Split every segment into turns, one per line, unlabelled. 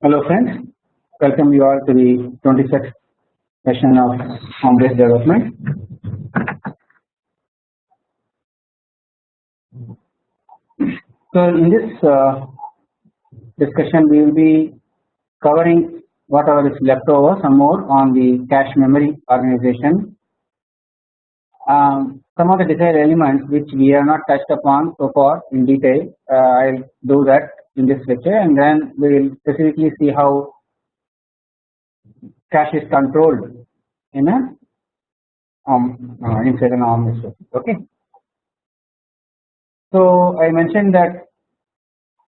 Hello friends, welcome you all to the 26th session of ARM based development. So in this uh, discussion we will be covering whatever is left over some more on the cache memory organization. Um, some of the desired elements which we have not touched upon so far in detail uh, I will do that in this lecture and then we will specifically see how cache is controlled in a um, uh, inside an ARM. Okay. So I mentioned that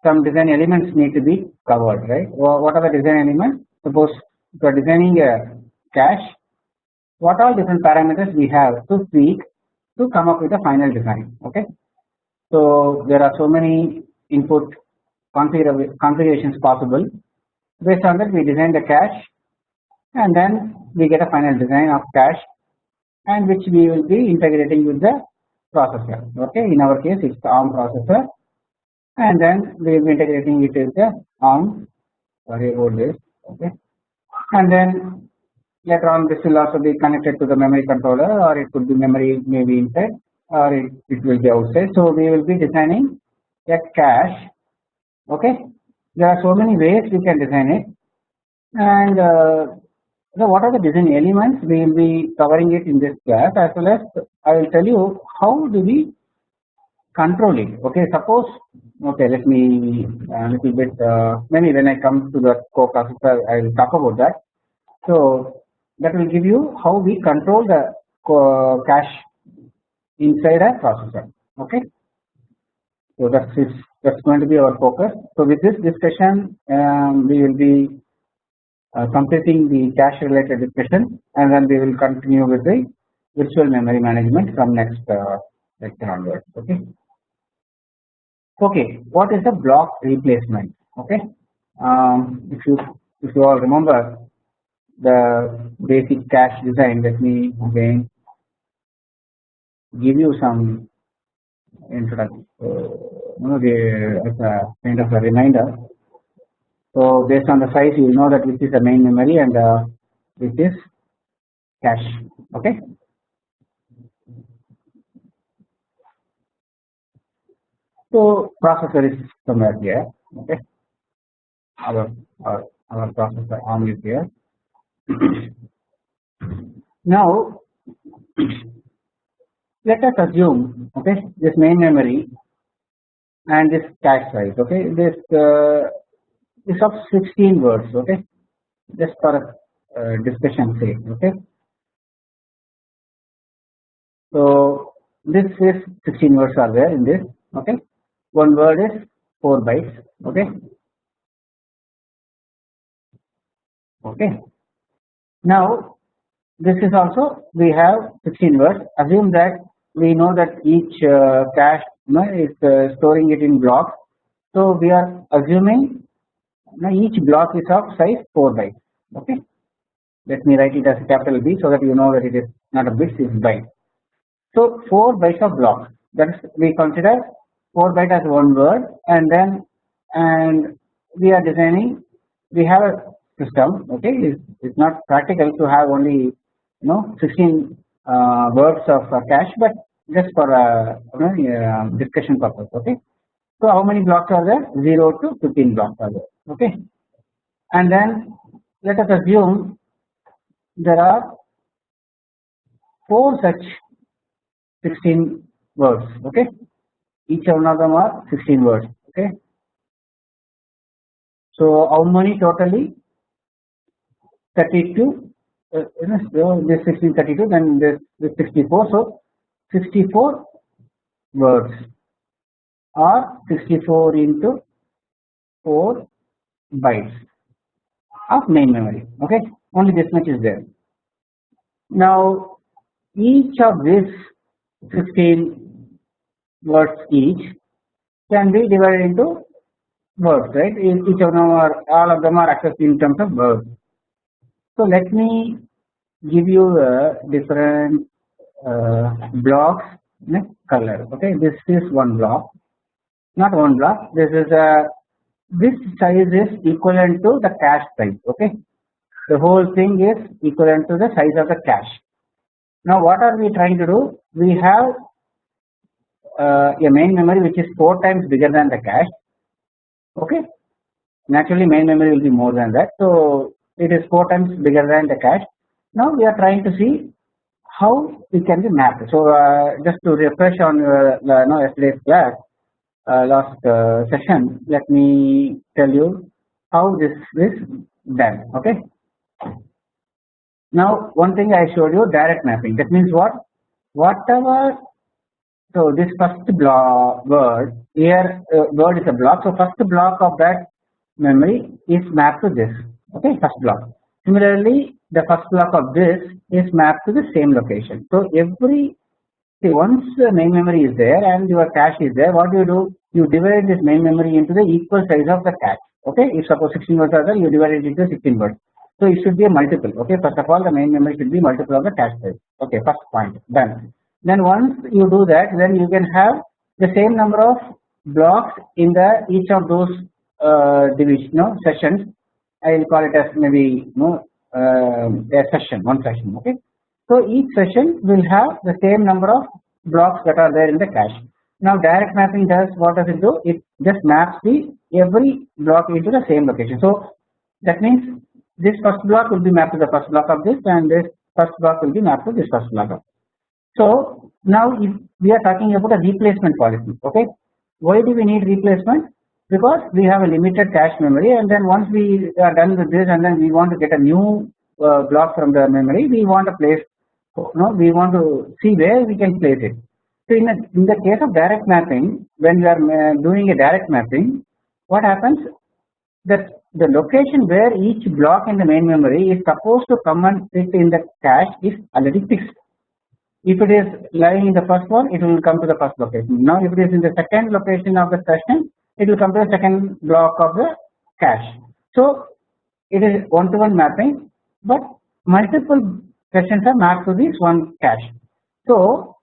some design elements need to be covered, right? What are the design elements? Suppose you are designing a cache, what all different parameters we have to tweak to come up with a final design. Okay. So there are so many input configurations possible. Based on that, we design the cache, and then we get a final design of cache, and which we will be integrating with the processor. Okay. In our case, it's the ARM processor, and then we will be integrating it with the ARM. Sorry about this. Okay. And then later on this will also be connected to the memory controller or it could be memory maybe inside or it, it will be outside. So we will be designing a cache okay? There are so many ways we can design it. And uh, so what are the design elements? We will be covering it in this class as well as I will tell you how do we control it okay? Suppose okay let me a little bit uh, maybe when I come to the co-processor I will talk about that. So that will give you how we control the cache inside a processor okay so that is that's going to be our focus. So with this discussion, um, we will be uh, completing the cache related discussion, and then we will continue with the virtual memory management from next uh, lecture onwards. Okay. Okay. What is the block replacement? Okay. Um, if you if you all remember the basic cache design, let me again give you some introduction. Uh, as a kind of a reminder. So based on the size, you know that this is the main memory and uh, this is cache. Okay. So processor is somewhere here. Okay. Our our, our processor arm is here. Now let us assume okay this main memory and this cache size okay this uh, is of 16 words okay just for uh, discussion sake okay. So this is 16 words are there in this okay. One word is 4 bytes okay. Okay now this is also we have 16 words assume that we know that each uh, cache you know, is uh, storing it in blocks. So we are assuming you know, each block is of size 4 bytes. Okay, let me write it as capital B so that you know that it is not a bits, it is byte. So 4 bytes of blocks. That is we consider 4 byte as one word, and then and we are designing. We have a system. Okay, it's, not practical to have only you know 16 uh, words of uh, cache, but just for uh, uh, discussion purpose. Okay. So how many blocks are there? 0 to 15 blocks are there. Okay. And then let us assume there are four such 16 words. Okay. Each one of them are 16 words. Okay. So how many totally? 32 uh, this 1632 then this, this 64 so 64 words. Or 64 into 4 bytes of main memory. Okay? Only this much is there. Now each of these 16 words each can be divided into words right? Each of them are all of them are accessed in terms of words so let me give you a different uh, blocks color. Okay, this is one block. not one block. This is a this size is equivalent to the cache size okay? The whole thing is equivalent to the size of the cache now what are we trying to do? We have uh, a main memory which is 4 times bigger than the cache okay? Naturally main memory will be more than that. So it is 4 times bigger than the cache now we are trying to see how it can be mapped. So uh, just to refresh on uh, no, yesterday's class uh, last uh, session let me tell you how this is done okay? Now one thing I showed you direct mapping. That means what? Whatever so this first block word here uh, word is a block. So first block of that memory is mapped to this okay first block. Similarly the first block of this is mapped to the same location. So every see once the main memory is there and your cache is there what do you do? You divide this main memory into the equal size of the cache. Okay if suppose 16 words are there you divide it into 16 words. So it should be a multiple. Okay first of all the main memory should be multiple of the cache size. Okay first point. Done. Then once you do that then you can have the same number of blocks in the each of those uh, division no, sessions I will call it as maybe no uh, a session one session okay? So each session will have the same number of blocks that are there in the cache. Now direct mapping does what does it do? It just maps the every block into the same location. So that means this first block will be mapped to the first block of this and this first block will be mapped to this first block of so now if we are talking about a replacement policy okay? Why do we need replacement because we have a limited cache memory and then once we are done with this and then we want to get a new uh, block from the memory we want to place no we want to see where we can place it. So in, a, in the case of direct mapping when we are uh, doing a direct mapping what happens? That the location where each block in the main memory is supposed to come and sit in the cache is already fixed. If it is lying in the first one it will come to the first location. Now if it is in the second location of the session it will come to the second block of the cache. So it is one to one mapping but multiple sessions are mapped to this one cache. So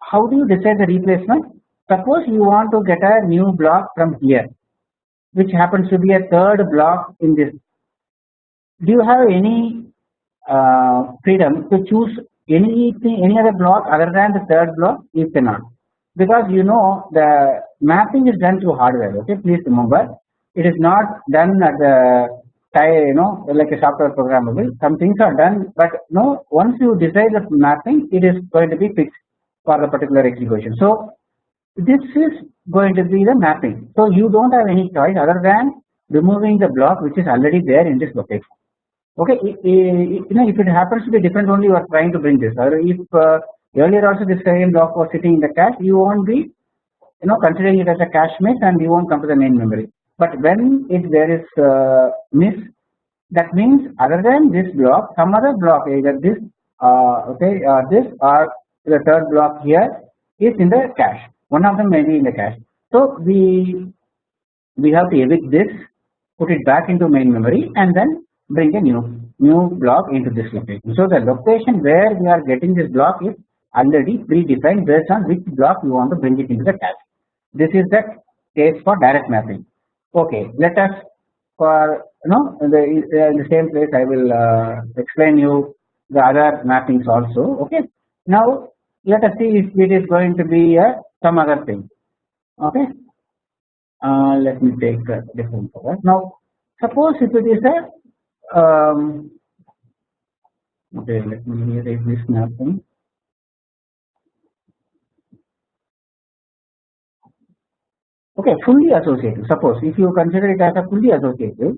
how do you decide the replacement? Suppose you want to get a new block from here which happens to be a third block in this. Do you have any uh, freedom to choose anything any other block other than the third block? You cannot. Because you know the mapping is done through hardware okay? Please remember. It is not done at the you know like a software programmable some things are done but no once you decide the mapping it is going to be fixed for the particular execution. So this is going to be the mapping. So you don't have any choice other than removing the block which is already there in this location okay? You know if it happens to be different only you are trying to bring this. Or if uh, earlier also this same block was sitting in the cache you won't be you know considering it as a cache miss and you won't come to the main memory. But when if there is uh, miss that means other than this block some other block either this uh, okay uh, this or the third block here is in the cache. One of them may be in the cache. So we we have to evict this put it back into main memory and then bring a new new block into this location. So the location where we are getting this block is already predefined based on which block you want to bring it into the cache this is the case for direct mapping. Okay let us for you know in the, in the same place I will uh, explain you the other mappings also okay? Now let us see if it is going to be a some other thing okay? Uh, let me take a different color. Now suppose if it is a um, okay let me erase this mapping okay fully associative suppose if you consider it as a fully associative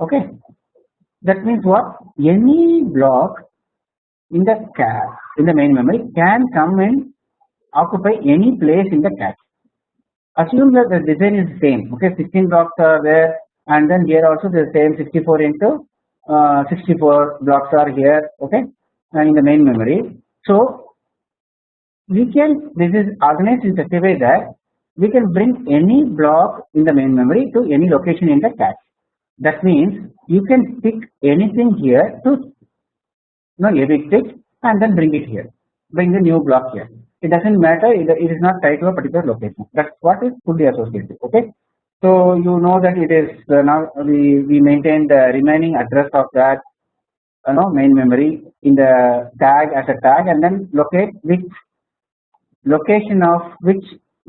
okay that means what? Any block in the cache in the main memory can come and occupy any place in the cache. Assume that the design is same okay 16 blocks are there and then here also the same 64 into uh, 64 blocks are here okay and in the main memory. So we can this is organized in such a way that we can bring any block in the main memory to any location in the cache. That means you can pick anything here to you know, evict it and then bring it here. Bring the new block here. It doesn't matter it, it is not tied to a particular location. That's what is fully associative okay? So you know that it is uh, now we we maintain the remaining address of that you know main memory in the tag as a tag and then locate which location of which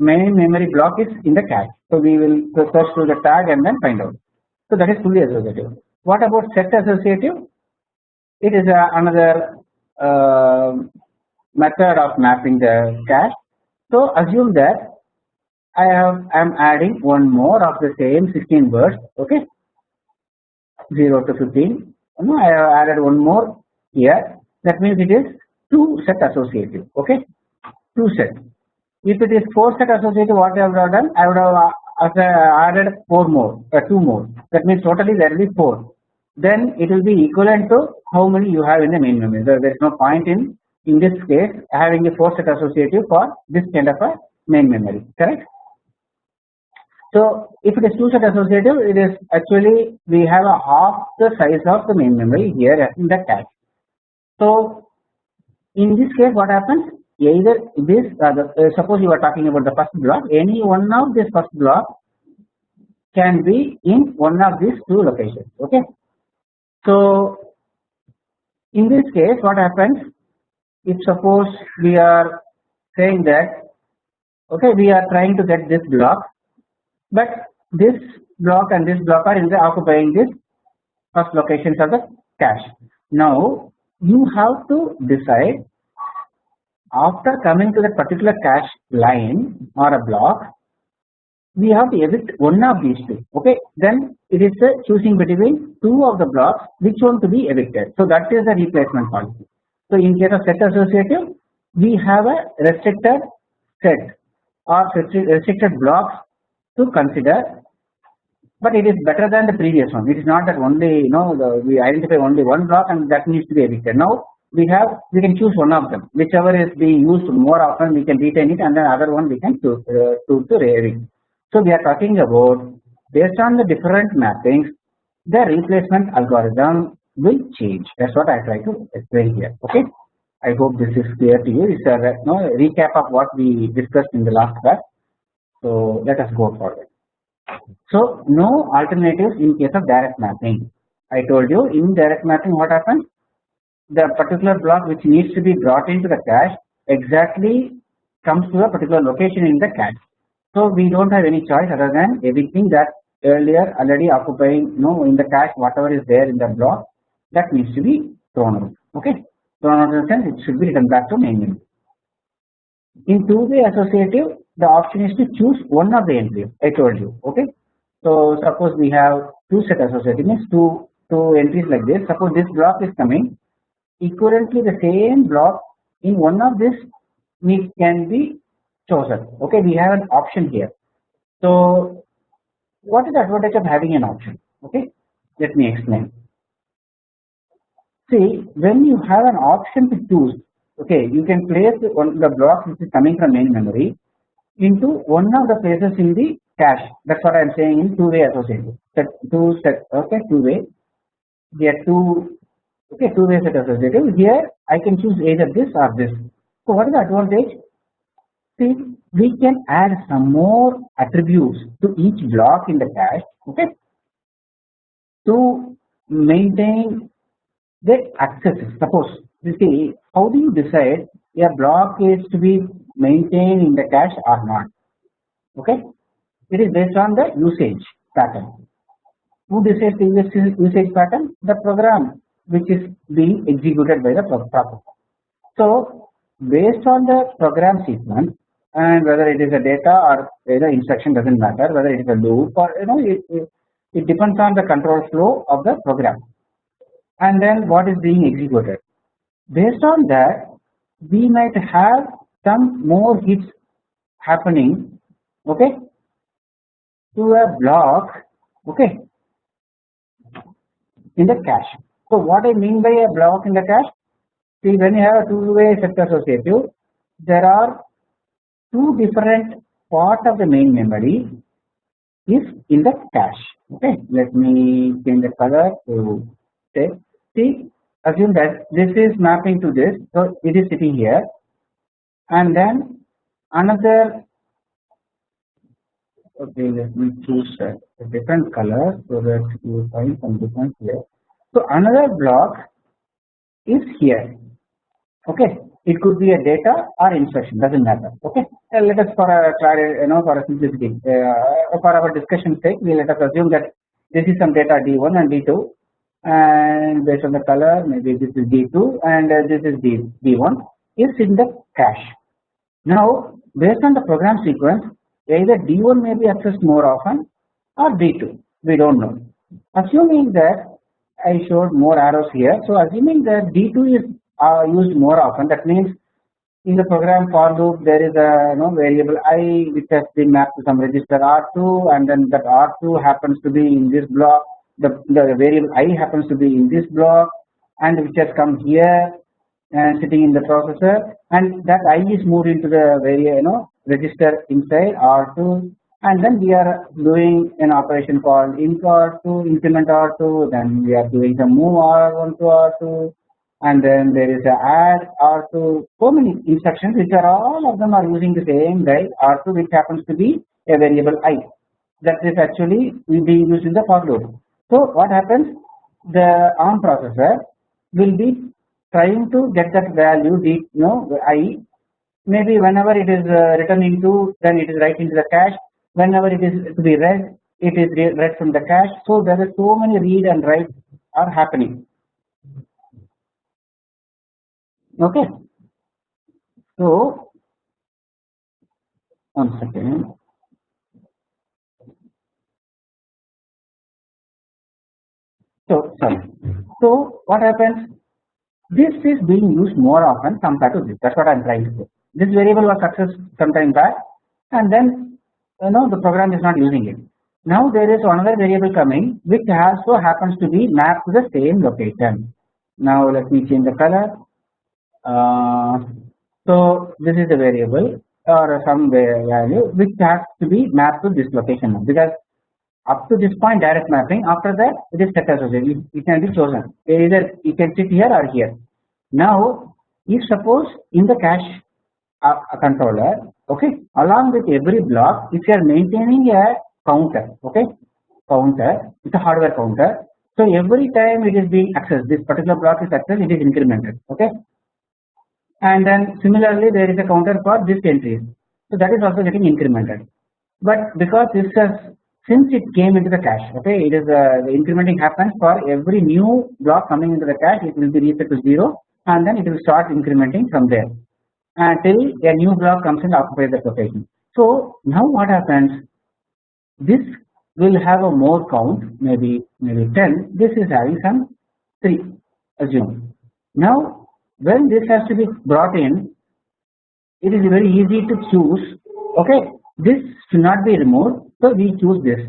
main memory block is in the cache. So we will search through the tag and then find out. So that is fully associative. What about set associative? It is uh, another uh, method of mapping the cache. So assume that I have I am adding one more of the same 16 words okay? 0 to 15 no, I have added one more here. That means it is 2 set associative okay? 2 set if it is 4 set associative what I would have done I would have added 4 more uh, 2 more that means totally there will be 4 then it will be equivalent to how many you have in the main memory. So there is no point in in this case having a 4 set associative for this kind of a main memory correct. So if it is 2 set associative it is actually we have a half the size of the main memory here in the cache. So in this case what happens either this uh, the, uh, suppose you are talking about the first block any one of this first block can be in one of these two locations okay so in this case what happens if suppose we are saying that okay we are trying to get this block but this block and this block are in the occupying this first locations of the cache. Now you have to decide after coming to that particular cache line or a block we have to evict one of these two okay? Then it is choosing between two of the blocks which one to be evicted. So that is the replacement policy. So in case of set associative we have a restricted set or restricted blocks to consider but it is better than the previous one. It is not that only you know the, we identify only one block and that needs to be evicted. Now we have we can choose one of them. Whichever is being used more often we can retain it and then other one we can choose uh, to to evict so we are talking about based on the different mappings the replacement algorithm will change. That is what I try to explain here okay. I hope this is clear to you. This is a no, recap of what we discussed in the last class? So let us go forward. So no alternatives in case of direct mapping. I told you in direct mapping what happens the particular block which needs to be brought into the cache exactly comes to a particular location in the cache so we don't have any choice other than everything that earlier already occupying you know in the cache whatever is there in the block that needs to be thrown out okay thrown out in the sense it should be written back to main memory. In two way associative the option is to choose one of the entries I told you okay. So suppose we have two set associative means two two entries like this suppose this block is coming equivalently the same block in one of this needs can be chosen. Okay we have an option here. So what is the advantage of having an option? Okay let me explain. See when you have an option to choose okay you can place one the block which is coming from main memory into one of the places in the cache. That's what I am saying in two way associative two set okay two way here two okay two way set associative here I can choose either this or this. So what is the advantage? See we can add some more attributes to each block in the cache okay to maintain the accesses suppose you see how do you decide a block is to be maintained in the cache or not? Okay it is based on the usage pattern. Who decides the usage pattern? The program which is being executed by the processor so based on the program sequence and whether it is a data or either instruction does not matter whether it is a loop or you know it, it, it depends on the control flow of the program and then what is being executed. Based on that we might have some more hits happening okay to a block okay in the cache. So what I mean by a block in the cache see when you have a two way set associative there are two different part of the main memory is in the cache okay? Let me change the color to say see assume that this is mapping to this so it is sitting here. And then another okay let me choose a different color so that you find some difference here so another block is here. Okay? It could be a data or instruction doesn't matter. Okay? Uh, let us for a clarity you know for a simplicity uh, for our discussion sake we let us assume that this is some data d1 and d2 and based on the color maybe this is d2 and uh, this is d d1 is in the cache. Now based on the program sequence either d1 may be accessed more often or d2 we don't know. Assuming that I showed more arrows here. So assuming that d2 is are used more often that means in the program for loop there is a you know, variable i which has been mapped to some register r2 and then that r2 happens to be in this block the, the variable i happens to be in this block and which has come here and sitting in the processor and that i is moved into the very you know register inside r2 and then we are doing an operation called inc r2 increment r2 then we are doing the move r1 to r2 and then there is a add R2 so many instructions which are all of them are using the same guide. R2 which happens to be a variable i. That is actually will be used in the for loop. So what happens? The ARM processor will be trying to get that value the you know i. Maybe whenever it is uh, written into then it is right into the cache whenever it is to be read it is read from the cache. So there are so many read and write are happening. Okay. So one second. So sorry. So what happens? This is being used more often compared to this. That's what i'm trying to say. This variable was accessed sometime back and then know the program is not using it. Now there is another variable coming which also happens to be mapped to the same location. Now let me change the color. Uh, so this is a variable or some value which has to be mapped to this location because up to this point direct mapping after that it is set associated it can be chosen. Either you can sit here or here. Now if suppose in the cache uh, controller okay? Along with every block if you are maintaining a counter okay? Counter it's a hardware counter. So every time it is being accessed this particular block is accessed it is incremented okay? And then similarly there is a counter for this entry. So that is also getting incremented. But because this has since it came into the cache okay it is uh, the incrementing happens for every new block coming into the cache it will be reset to 0 and then it will start incrementing from there until a new block comes and occupies the location. So now what happens? This will have a more count maybe maybe 10 this is having some 3 assume now when this has to be brought in it is very easy to choose okay this should not be removed so we choose this.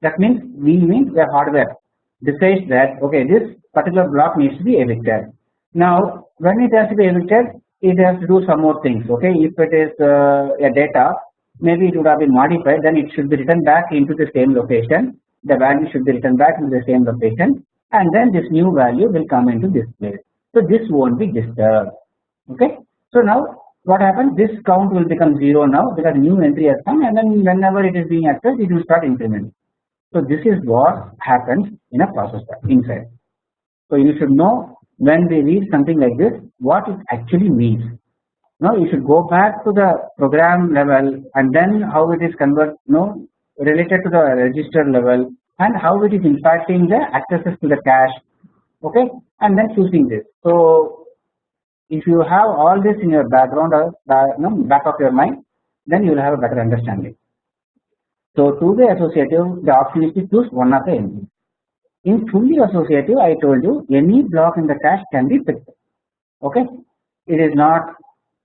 That means we mean the hardware decides that okay this particular block needs to be evicted. Now when it has to be evicted it has to do some more things okay if it is uh, a data maybe it would have been modified then it should be written back into the same location the value should be written back into the same location and then this new value will come into this place so this won't be disturbed. Okay. So now what happens? This count will become zero now because new entry has come, and then whenever it is being accessed, it will start incrementing. So this is what happens in a processor inside. So you should know when we read something like this, what it actually means. Now you should go back to the program level and then how it is converted, you know, related to the register level and how it is impacting the accesses to the cache okay? And then choosing this. So if you have all this in your background uh, or no, back of your mind then you will have a better understanding. So to be associative the option is to choose one of the elements in fully associative I told you any block in the cache can be picked. Okay? It is not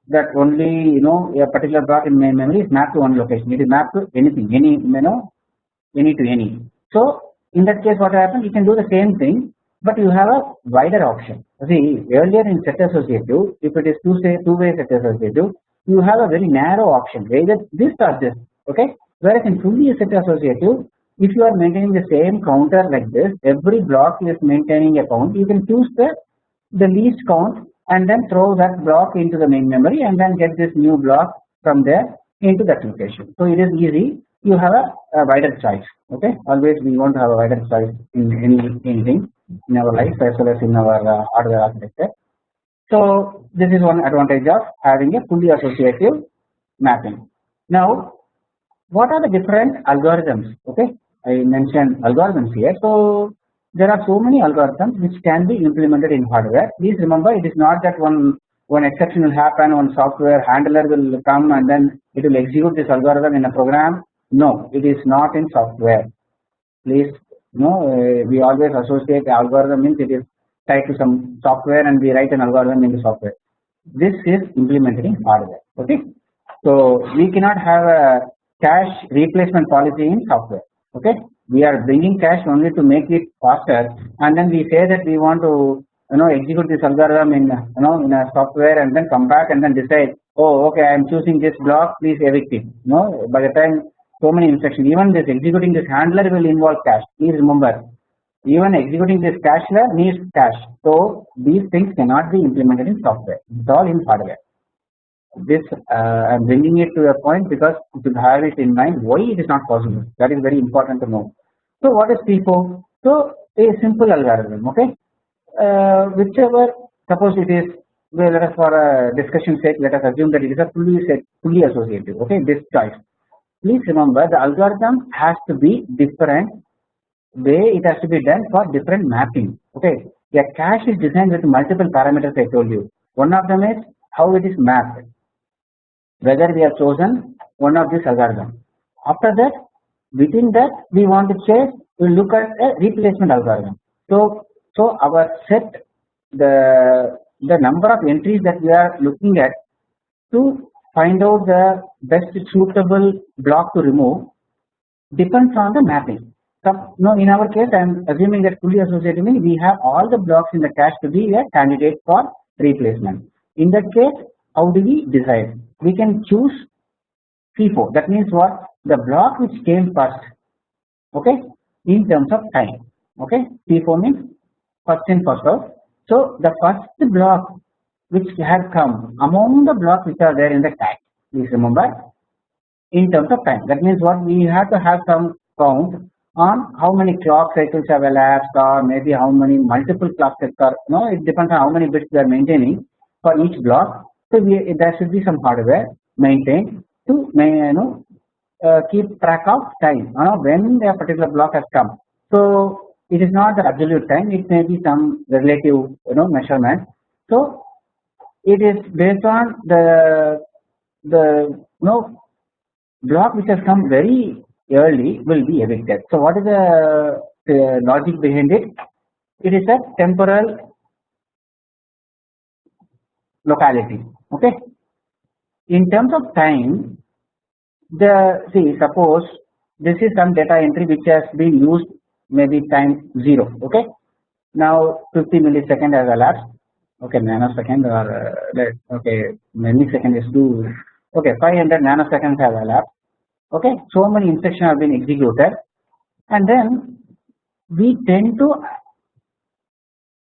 that only you know a particular block in memory is mapped to one location. It is mapped to anything any you know any to any. So in that case what happens? You can do the same thing but you have a wider option. See earlier in set associative, if it is two say two way set associative, you have a very narrow option. Either this or this. Okay, whereas in fully set associative, if you are maintaining the same counter like this, every block is maintaining a count. You can choose the the least count and then throw that block into the main memory and then get this new block from there into that location. So it is easy you have a, a wider choice okay always we want to have a wider choice in any anything in our life as well as in our uh, hardware architecture. So this is one advantage of having a fully associative mapping. Now what are the different algorithms okay I mentioned algorithms here. So there are so many algorithms which can be implemented in hardware. Please remember it is not that one one exception will happen, one software handler will come and then it will execute this algorithm in a program. No, it is not in software. Please, no, uh, we always associate algorithm means it is tied to some software and we write an algorithm in the software. This is implemented in hardware. Okay, so we cannot have a cache replacement policy in software. Okay, we are bringing cache only to make it faster, and then we say that we want to you know execute this algorithm in you know in a software and then come back and then decide oh okay I am choosing this block please evict it. You know by the time so many instructions even this executing this handler will involve cache please remember even executing this cacheler needs cache so these things cannot be implemented in software. It's all in hardware this uh, I am bringing it to a point because to have it in mind why it is not possible. That is very important to know. So what is FIFO so a simple algorithm okay? Uh, whichever suppose it is well, let us for a discussion sake let us assume that it is a fully set, fully associative okay? This choice. Please remember the algorithm has to be different way it has to be done for different mapping okay? A cache is designed with multiple parameters I told you. One of them is how it is mapped whether we have chosen one of this algorithm after that within that we want to change we look at a replacement algorithm so so our set the the number of entries that we are looking at to find out the best suitable block to remove depends on the mapping. So no, in our case, I am assuming that fully associative means we have all the blocks in the cache to be a candidate for replacement. In that case, how do we decide? We can choose FIFO. That means what? The block which came first. Okay, in terms of time. Okay, FIFO means first in first out. So the first block which had come among the blocks which are there in the tag please remember in terms of time that means what we have to have some count on how many clock cycles have elapsed or maybe how many multiple clock cycles are no it depends on how many bits we are maintaining for each block so we, there should be some hardware maintained to you know uh, keep track of time you know, when a particular block has come. So it is not the absolute time it may be some relative you know measurement. So it is based on the the you know block which has come very early will be evicted. So what is the, the logic behind it? It is a temporal locality okay? In terms of time the see suppose this is some data entry which has been used maybe time 0 okay. Now 50 millisecond has elapsed. Okay nanosecond or uh, okay millisecond is 2 okay 500 nanoseconds have elapsed. Okay so many instructions have been executed. And then we tend to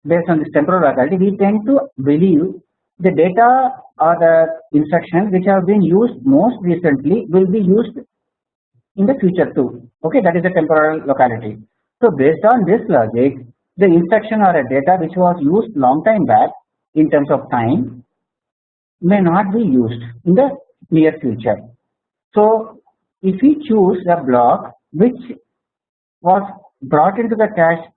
based on this temporal locality we tend to believe the data or the instructions which have been used most recently will be used in the future too okay that is the temporal locality so based on this logic, the instruction or a data which was used long time back in terms of time may not be used in the near future. So if we choose a block which was brought into the cache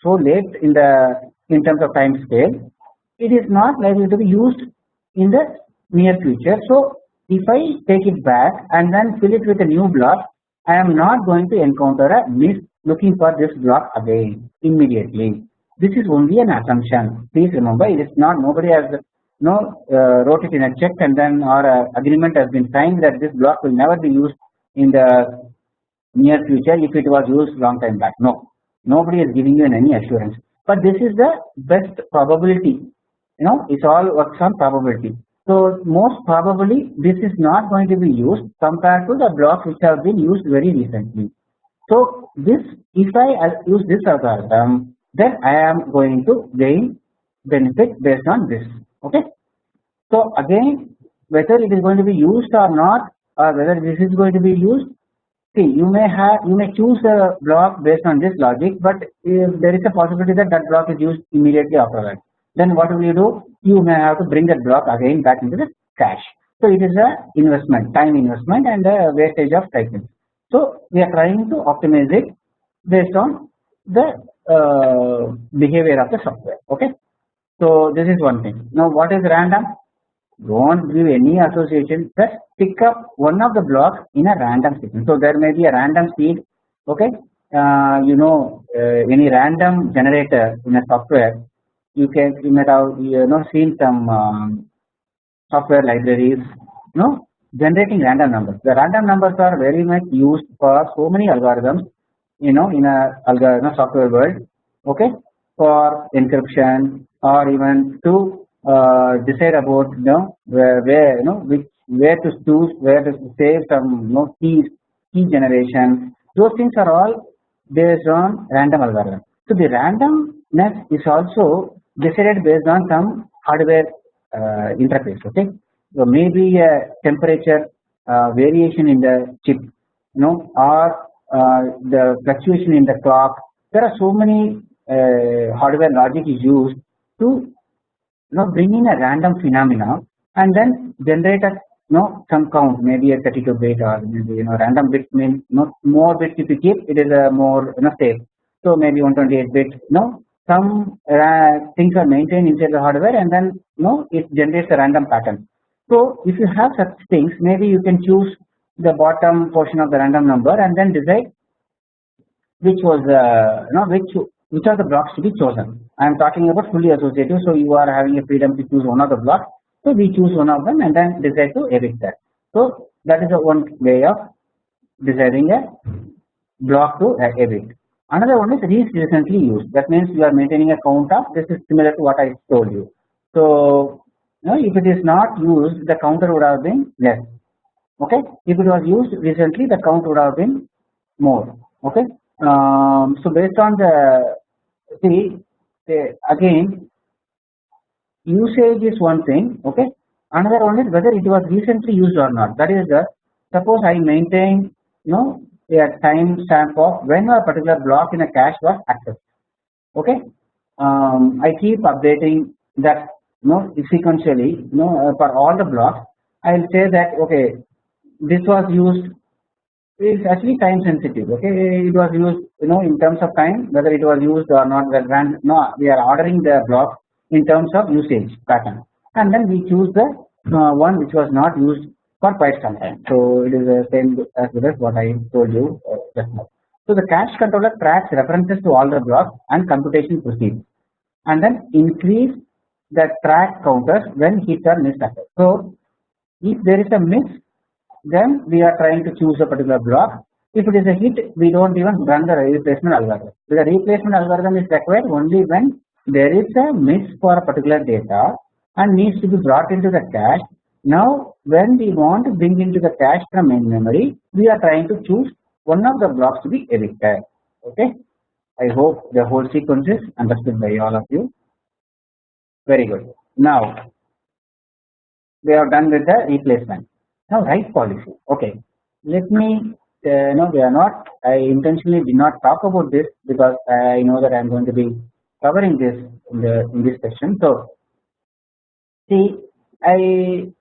so late in the in terms of time scale, it is not likely to be used in the near future. So if I take it back and then fill it with a new block, I am not going to encounter a miss looking for this block again immediately. This is only an assumption. Please remember, it is not nobody has no uh, wrote it in a check and then or agreement has been signed that this block will never be used in the near future if it was used long time back. No, nobody is giving you any assurance. But this is the best probability. You know, it's all works on probability. So most probably this is not going to be used compared to the blocks which have been used very recently. So this if I uh, use this algorithm then I am going to gain benefit based on this okay. So again whether it is going to be used or not or whether this is going to be used see you may have you may choose a block based on this logic but if there is a possibility that that block is used immediately after that then what will you do? You may have to bring that block again back into the cache. So it is a investment time investment and a wastage of cycles so we are trying to optimize it based on the uh, behavior of the software. Okay? So this is one thing. Now what is random? Don't give any association. Just pick up one of the blocks in a random sequence. So there may be a random seed. Okay? Uh, you know uh, any random generator in a software you can you might have you know seen some um, software libraries you know generating random numbers. The random numbers are very much used for so many algorithms you know in a algorithm software world okay? For encryption or even to uh, decide about you know where, where you know which where to choose where to save some you know keys key generation. Those things are all based on random algorithm. So the randomness is also decided based on some hardware uh, interface okay. So maybe a temperature uh, variation in the chip you know or uh, the fluctuation in the clock there are so many uh, hardware logic is used to you know bring in a random phenomena and then generate a you know some count maybe a 32 bit or maybe you know random bit means you know more bits if you keep it is a more you know safe so maybe 128 bit you know some uh, things are maintained inside the hardware and then you know it generates a random pattern so if you have such things maybe you can choose the bottom portion of the random number and then decide which was uh, you know which which are the blocks to be chosen. I am talking about fully associative, so you are having a freedom to choose one of the blocks. So we choose one of them and then decide to evict that. So that is a one way of deciding a block to evict. Another one is recently used. That means you are maintaining a count of this is similar to what I told you. So you know, if it is not used, the counter would have been less. Okay. If it was used recently, the count would have been more. Okay. Um, so based on the see again usage is one thing okay another one is whether it was recently used or not that is the suppose I maintain you know a time stamp of when a particular block in a cache was accessed. Okay? Um, I keep updating that you know sequentially you know uh, for all the blocks. I will say that okay this was used is actually time sensitive okay? It was used you know in terms of time whether it was used or not the grand no we are ordering the block in terms of usage pattern. And then we choose the uh, one which was not used for quite some time so it is the same as as what I told you uh, just now so the cache controller tracks references to all the blocks and computation proceeds and then increase the track counters when hit or miss occurs so if there is a miss then we are trying to choose a particular block. If it is a hit, we don't even run the replacement algorithm. The replacement algorithm is required only when there is a miss for a particular data and needs to be brought into the cache. Now, when we want to bring into the cache from main memory, we are trying to choose one of the blocks to be evicted. Okay. I hope the whole sequence is understood by all of you. Very good. Now, we are done with the replacement. Now write policy. Okay. Let me uh, no we are not I intentionally did not talk about this because I know that I am going to be covering this in the in this section. So see I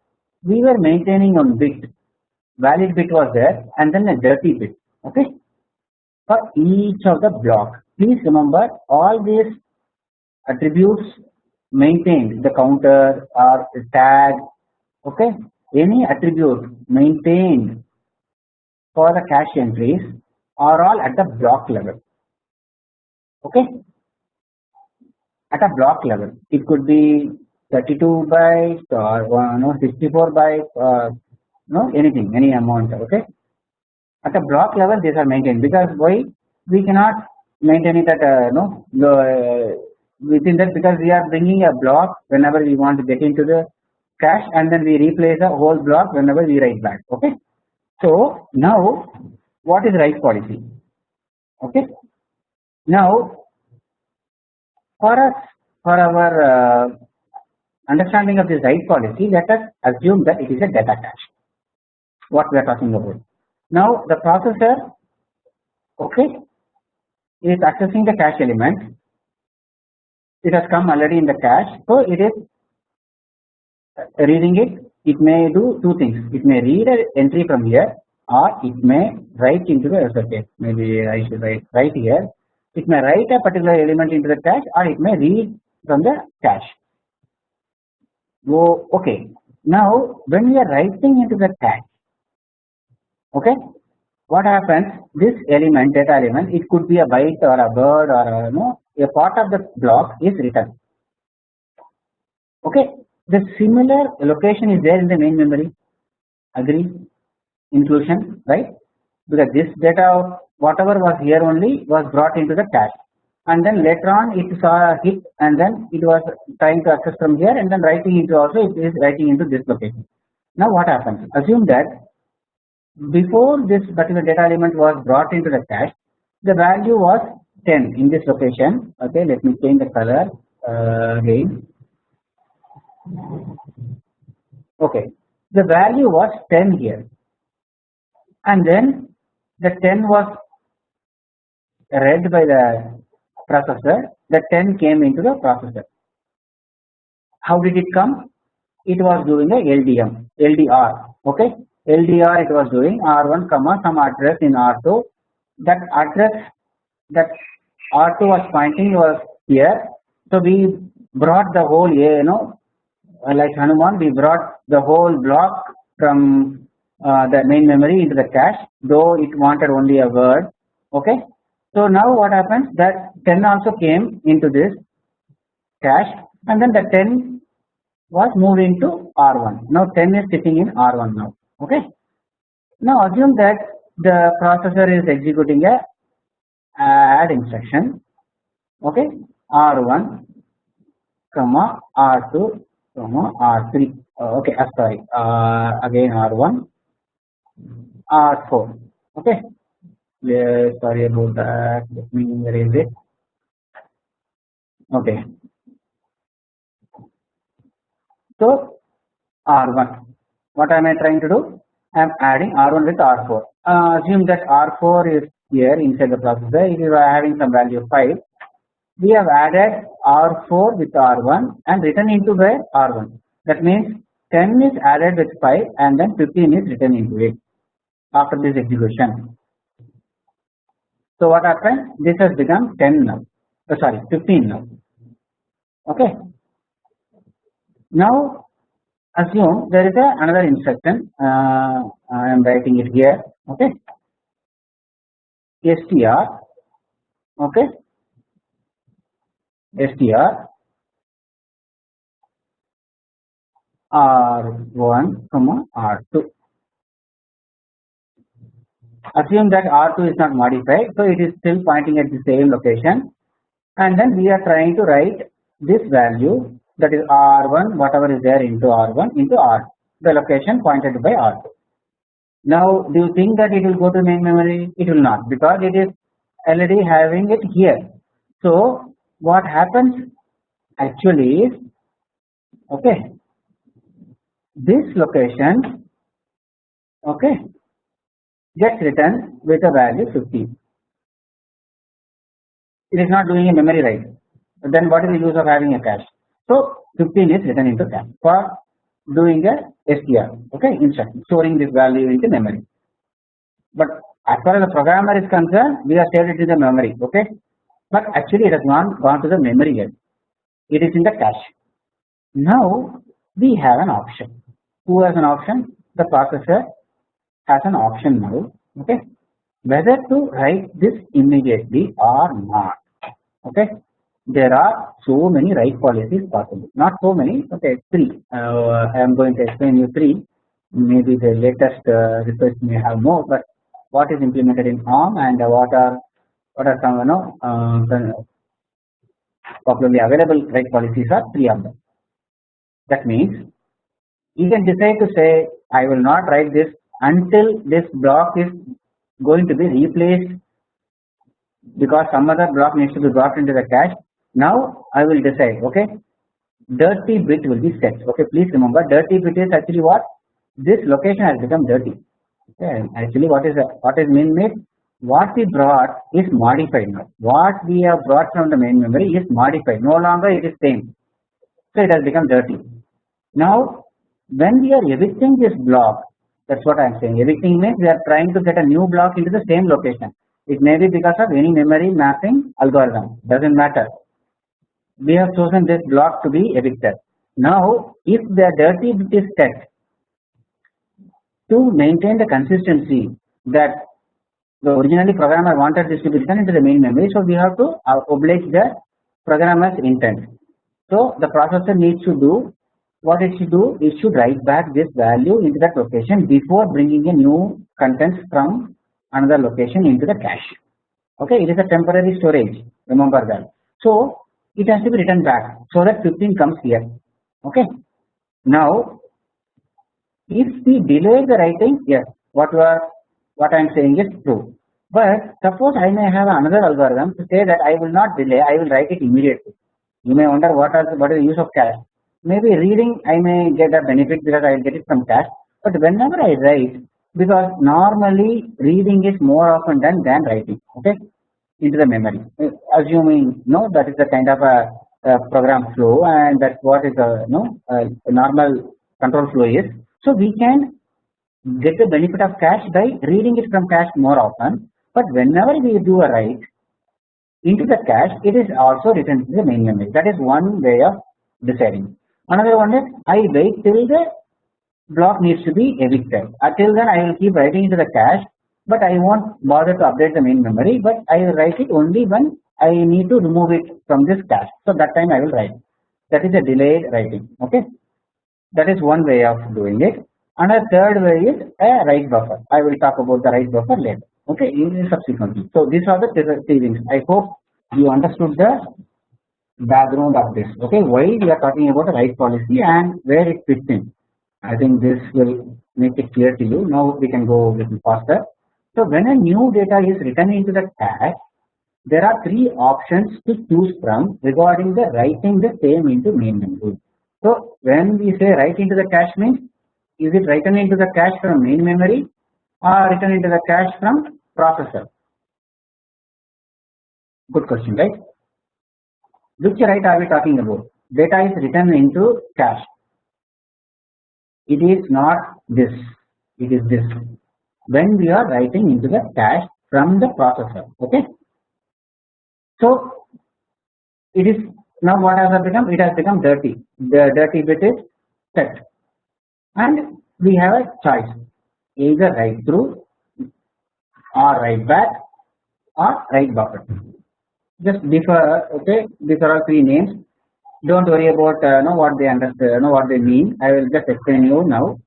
we were maintaining on bit. Valid bit was there and then a dirty bit. Okay? For each of the block. Please remember all these attributes maintained. The counter or the tag. Okay? Any attribute maintained for the cache entries are all at the block level. Okay? At a block level. It could be 32 bytes or uh, no 64 bytes or no anything any amount okay? At a block level these are maintained because why? We cannot maintain it at no uh, within that because we are bringing a block whenever we want to get into the cache and then we replace the whole block whenever we write back okay. So now what is write policy okay? Now for us for our uh, understanding of this write policy, let us assume that it is a data cache. What we are talking about. Now the processor, okay, is accessing the cache element. It has come already in the cache, so it is reading it. It may do two things. It may read an entry from here, or it may write into the okay. Maybe I should write right here. It may write a particular element into the cache, or it may read from the cache. Oh, okay. Now, when we are writing into the cache, okay, what happens? This element, data element, it could be a byte or a word or a, you know, a part of the block is written. Okay, the similar location is there in the main memory. Agree? Inclusion, right? Because this data, whatever was here only, was brought into the cache and then later on it saw a hit and then it was trying to access from here and then writing into also it is writing into this location. Now what happens? Assume that before this particular data element was brought into the cache, the value was 10 in this location. Okay, let me change the color uh, again. Okay, the value was 10 here, and then the 10 was read by the processor the 10 came into the processor. How did it come? It was doing a LDM, LDR, okay. LDR it was doing R1 comma some address in R2. That address that R2 was pointing was here. So we brought the whole you know like Hanuman we brought the whole block from uh, the main memory into the cache though it wanted only a word okay so now what happens that 10 also came into this cache and then the 10 was moved into R1. Now 10 is sitting in R1 now. Okay. Now assume that the processor is executing a add instruction. Okay. R1 comma R2 comma R3. Uh, okay. Uh, sorry. Uh, again R1 R4. Okay yeah, sorry about that. Let me erase it. Okay. So R1. What am I trying to do? I am adding R1 with R4. Uh, assume that R4 is here inside the processor. Are having some value 5, we have added R4 with R1 and written into the R1. That means 10 is added with 5 and then 15 is written into it after this execution. So what happened? This has become 10 now. Oh, sorry, 15 now. Okay. Now assume there is a another instruction. Uh, I am writing it here. Okay. str. Okay. str r1 comma r2 assume that R2 is not modified so it is still pointing at the same location and then we are trying to write this value that is R1 whatever is there into R1 into R the location pointed by R2. Now do you think that it will go to main memory? It will not because it is already having it here. So what happens actually is okay this location okay gets written with a value 15. It is not doing a memory write. Then what is the use of having a cache? So 15 is written into cache for doing a str okay instruction storing this value into memory. But as far as the programmer is concerned, we have saved it in the memory okay. But actually it has not gone to the memory yet. It is in the cache. Now we have an option. Who has an option? The processor has an option now okay? Whether to write this immediately or not okay? There are so many write policies possible. Not so many okay three. Uh, I am going to explain you three. Maybe the latest uh, request may have more but what is implemented in ARM and what are what are some you know uh, popularly available write policies are three of them. That means you can decide to say I will not write this until this block is going to be replaced because some other block needs to be brought into the cache. Now I will decide okay? Dirty bit will be set. Okay please remember dirty bit is actually what? This location has become dirty. Okay actually what is what is main made what we brought is modified now. What we have brought from the main memory is modified. No longer it is same. So it has become dirty. Now when we are evicting this block that's what I am saying evicting means we are trying to get a new block into the same location. It may be because of any memory mapping algorithm. Doesn't matter. We have chosen this block to be evicted now if the dirty bit is set to maintain the consistency that the originally programmer wanted this to be written into the main memory so we have to uh, oblige the programmer's intent. So the processor needs to do what it should do it should write back this value into that location before bringing a new contents from another location into the cache. Okay it is a temporary storage remember that. So it has to be written back so that 15 comes here. Okay. Now if we delay the writing yes what are what I am saying is true. But suppose I may have another algorithm to say that I will not delay I will write it immediately. You may wonder what are what is the use of cache maybe reading I may get a benefit because I get it from cache but whenever I write because normally reading is more often done than writing okay? Into the memory. Uh, assuming no that is the kind of a, a program flow and that's what is a no a normal control flow is. So we can get the benefit of cache by reading it from cache more often. But whenever we do a write into the cache it is also written to the main memory. That is one way of deciding another one is I wait till the block needs to be evicted. Uh, Until then I will keep writing into the cache but I won't bother to update the main memory but I will write it only when I need to remove it from this cache. So that time I will write. That is a delayed writing okay? That is one way of doing it. And a third way is a write buffer. I will talk about the write buffer later okay in subsequently so these are the three things. I hope you understood the background of this. Okay why we are talking about a write policy and where it fits in? I think this will make it clear to you. Now we can go a little faster. So when a new data is written into the cache there are three options to choose from regarding the writing the same into main memory so when we say write into the cache means is it written into the cache from main memory or written into the cache from processor? Good question right which write are we talking about? Data is written into cache. It is not this. It is this. When we are writing into the cache from the processor okay? So it is now what has become? It has become dirty. The dirty bit is set. And we have a choice. Either write through or write back or write buffer just defer okay? These are all three names. Don't worry about uh, know what they understand know what they mean. I will just explain you now.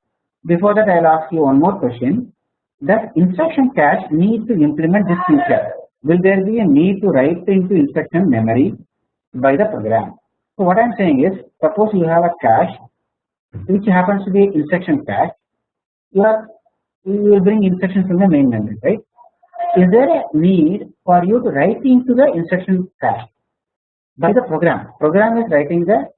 Before that I will ask you one more question. That instruction cache need to implement this feature. Will there be a need to write into instruction memory by the program? So what I am saying is suppose you have a cache which happens to be instruction cache. You are you will bring instructions from the main memory right is there a need for you to write into the instruction cache by the program. Program is writing the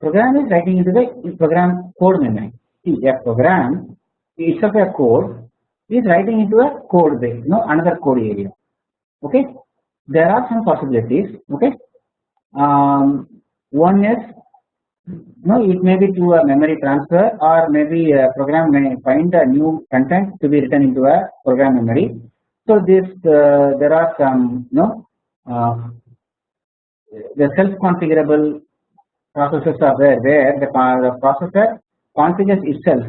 program is writing into the program code memory. See a program itself a code is writing into a code base no another code area. Okay? There are some possibilities. Okay? Um, one is no it may be to a memory transfer or maybe a program may find a new content to be written into a program memory so this uh, there are some no uh, the self configurable processes are there where the, the processor configures itself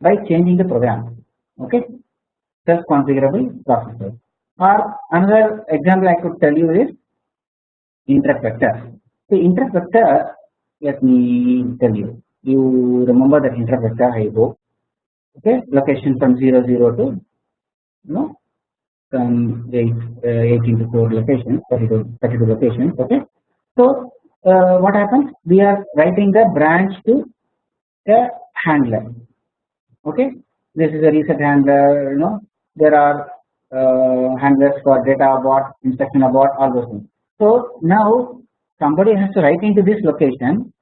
by changing the program okay? Self configurable processor. Or another example I could tell you is interrupt vector. The interrupt vector let me tell you. You remember that interrupt vector I okay? Location from 0 0 to no from 8, uh, 18 to 4 locations 32, 32 locations okay so uh, what happens we are writing the branch to the handler okay this is a reset handler you know there are uh, handlers for data abort instruction abort all those things so now somebody has to write into this location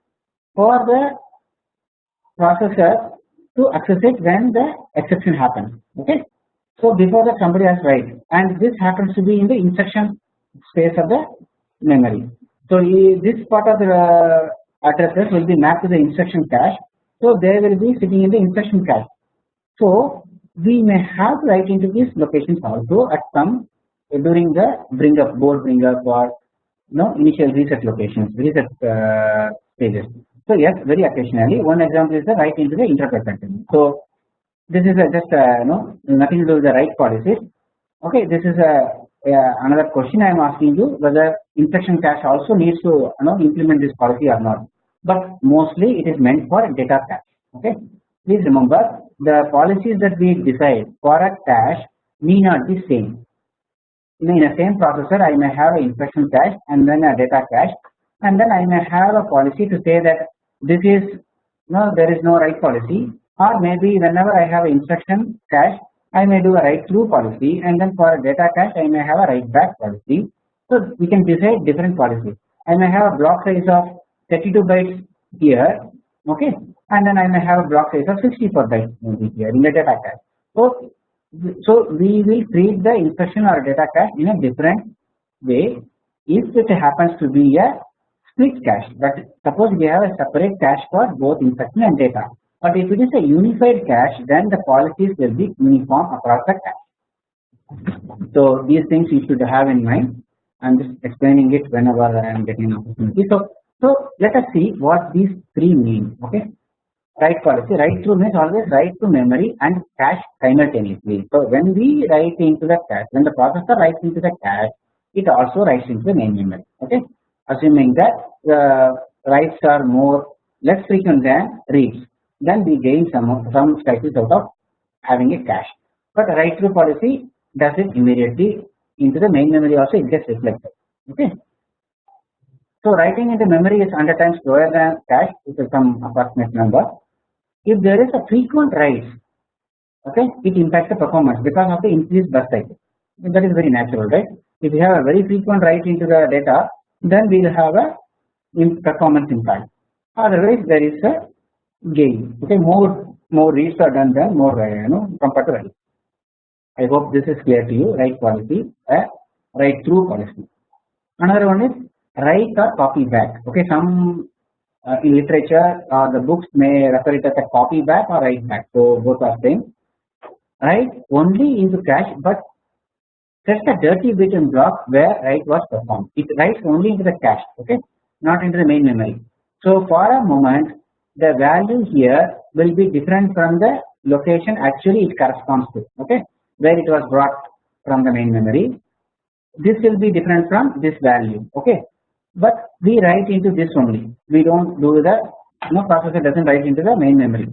for the processor to access it when the exception happens. Okay. So before that somebody has write and this happens to be in the instruction space of the memory. So this part of the uh, addresses will be mapped to the instruction cache. So they will be sitting in the instruction cache. So we may have write into these locations also at some during the bring up board bring up or know initial reset locations reset uh, stages. So yes, very occasionally. One example is the write into the interrupt content. So this is a just a, you know nothing to do with the write policies. Okay, this is a, a another question I am asking you whether instruction cache also needs to you know implement this policy or not. But mostly it is meant for data cache. Okay, please remember the policies that we decide for a cache may not be same. In a same processor, I may have an instruction cache and then a data cache, and then I may have a policy to say that this is no there is no write policy or maybe whenever I have instruction cache I may do a write through policy and then for a data cache I may have a write back policy. So we can decide different policies. I may have a block size of 32 bytes here okay and then I may have a block size of 64 bytes maybe here in the data cache. So so we will treat the instruction or data cache in a different way if it happens to be a split cache but suppose we have a separate cache for both instruction and data but if it is a unified cache then the policies will be uniform across the cache. So these things you should have in mind I am just explaining it whenever I am getting an opportunity. So, so let us see what these three mean okay write policy write through means always write to memory and cache simultaneously. So when we write into the cache when the processor writes into the cache it also writes into the main memory okay assuming that the writes are more less frequent than reads then we gain some some cycles out of having a cache. But write through policy does it immediately into the main memory also it gets reflected. Okay. So writing into memory is 100 times slower than cache which is some approximate number. If there is a frequent write okay it impacts the performance because of the increased bus cycle. That is very natural right? If you have a very frequent write into the data then we will have a performance impact. Otherwise there is a gain okay more more reads are done than more uh, you know compared to write I hope this is clear to you write policy uh, write through policy another one is write or copy back. Okay some uh, in literature uh, the books may refer it as a copy back or write back. So both are same. Write only into cache but set a dirty bit in block where write was performed. It writes only into the cache okay not into the main memory. So for a moment the value here will be different from the location. Actually it corresponds to okay where it was brought from the main memory. This will be different from this value okay. But we write into this only. We don't do the no processor doesn't write into the main memory.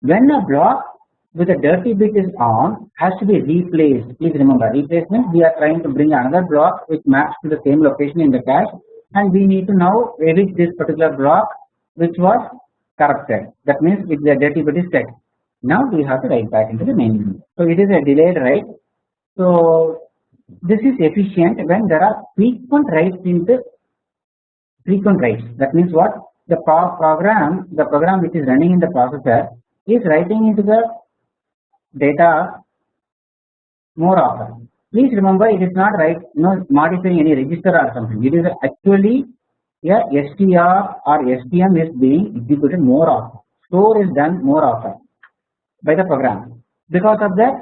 When a block with a dirty bit is on has to be replaced. Please remember replacement we are trying to bring another block which maps to the same location in the cache and we need to now edit this particular block which was corrupted. That means if the dirty bit set now we have to write back into the main memory so it is a delayed write. So this is efficient when there are frequent writes into frequent writes. That means what? The program the program which is running in the processor is writing into the data more often. Please remember it is not right you know modifying any register or something. It is actually a STR or STM is being executed more often store is done more often by the program. Because of that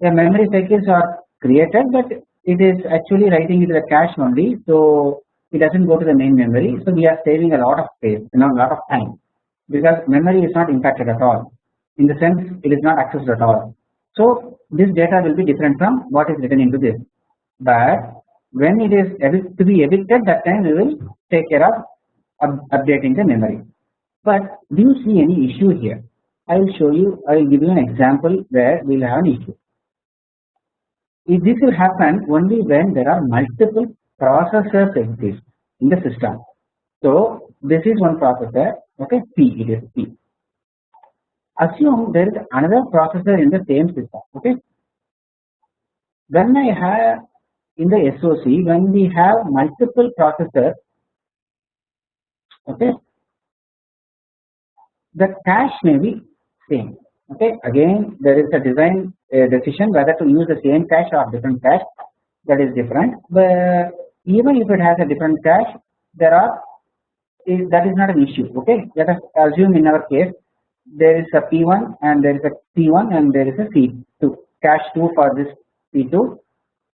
the memory cycles are created but it is actually writing into the cache only so it doesn't go to the main memory. So we are saving a lot of space know a lot of time because memory is not impacted at all. In the sense it is not accessed at all. So this data will be different from what is written into this. But when it is to be evicted that time we will take care of updating the memory. But do you see any issue here? I will show you I will give you an example where we will have an issue. If this will happen only when there are multiple processors exist in the system. So this is one processor okay? P it is P. Assume there is another processor in the same system okay? When I have in the SOC when we have multiple processors okay? The cache may be same. Okay? Again there is a design decision whether to use the same cache or different cache. That is different. But even if it has a different cache there are is that is not an issue. Okay? Let us assume in our case there is a P1 and there is a P1 and there is a C2 cache 2 for this P2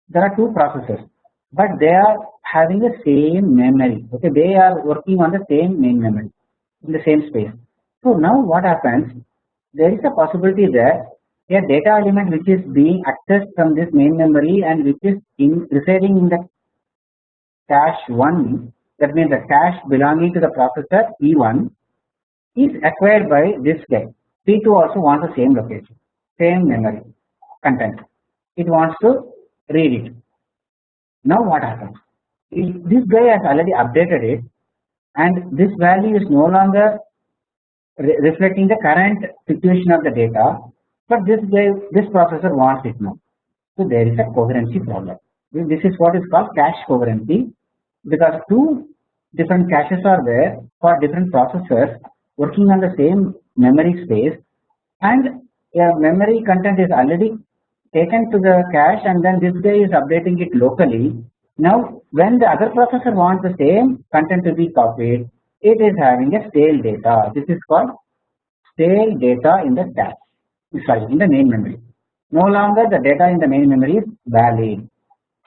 there are two processors but they are having the same memory. Okay they are working on the same main memory in the same space. So now what happens? There is a possibility that a data element which is being accessed from this main memory and which is in residing in the cache 1 that means the cache belonging to the processor E1 is acquired by this guy. P2 also wants the same location same memory content. It wants to read it now what happens? This guy has already updated it and this value is no longer re reflecting the current situation of the data but this guy this processor wants it now. So there is a coherency problem. This is what is called cache coherency because two different caches are there for different processors working on the same memory space and a memory content is already taken to the cache and then this guy is updating it locally. Now when the other processor wants the same content to be copied it is having a stale data. This is called stale data in the cache sorry in the main memory. No longer the data in the main memory is valid.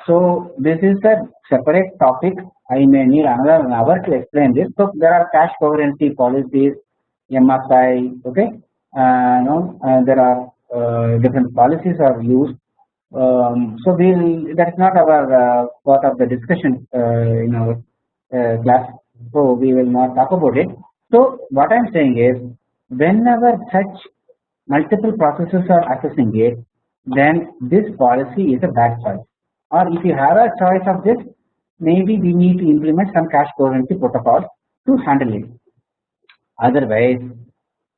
So this is a separate topic. I may need another hour to explain this. So there are cache coherency policies MSI okay? Uh, no uh, there are uh, different policies are used. Um, so we'll that's not our uh, part of the discussion uh, in our uh, class. So we will not talk about it. So what I'm saying is whenever such multiple processes are accessing it then this policy is a bad choice. Or if you have a choice of this maybe we need to implement some cache coherency protocol to handle it. Otherwise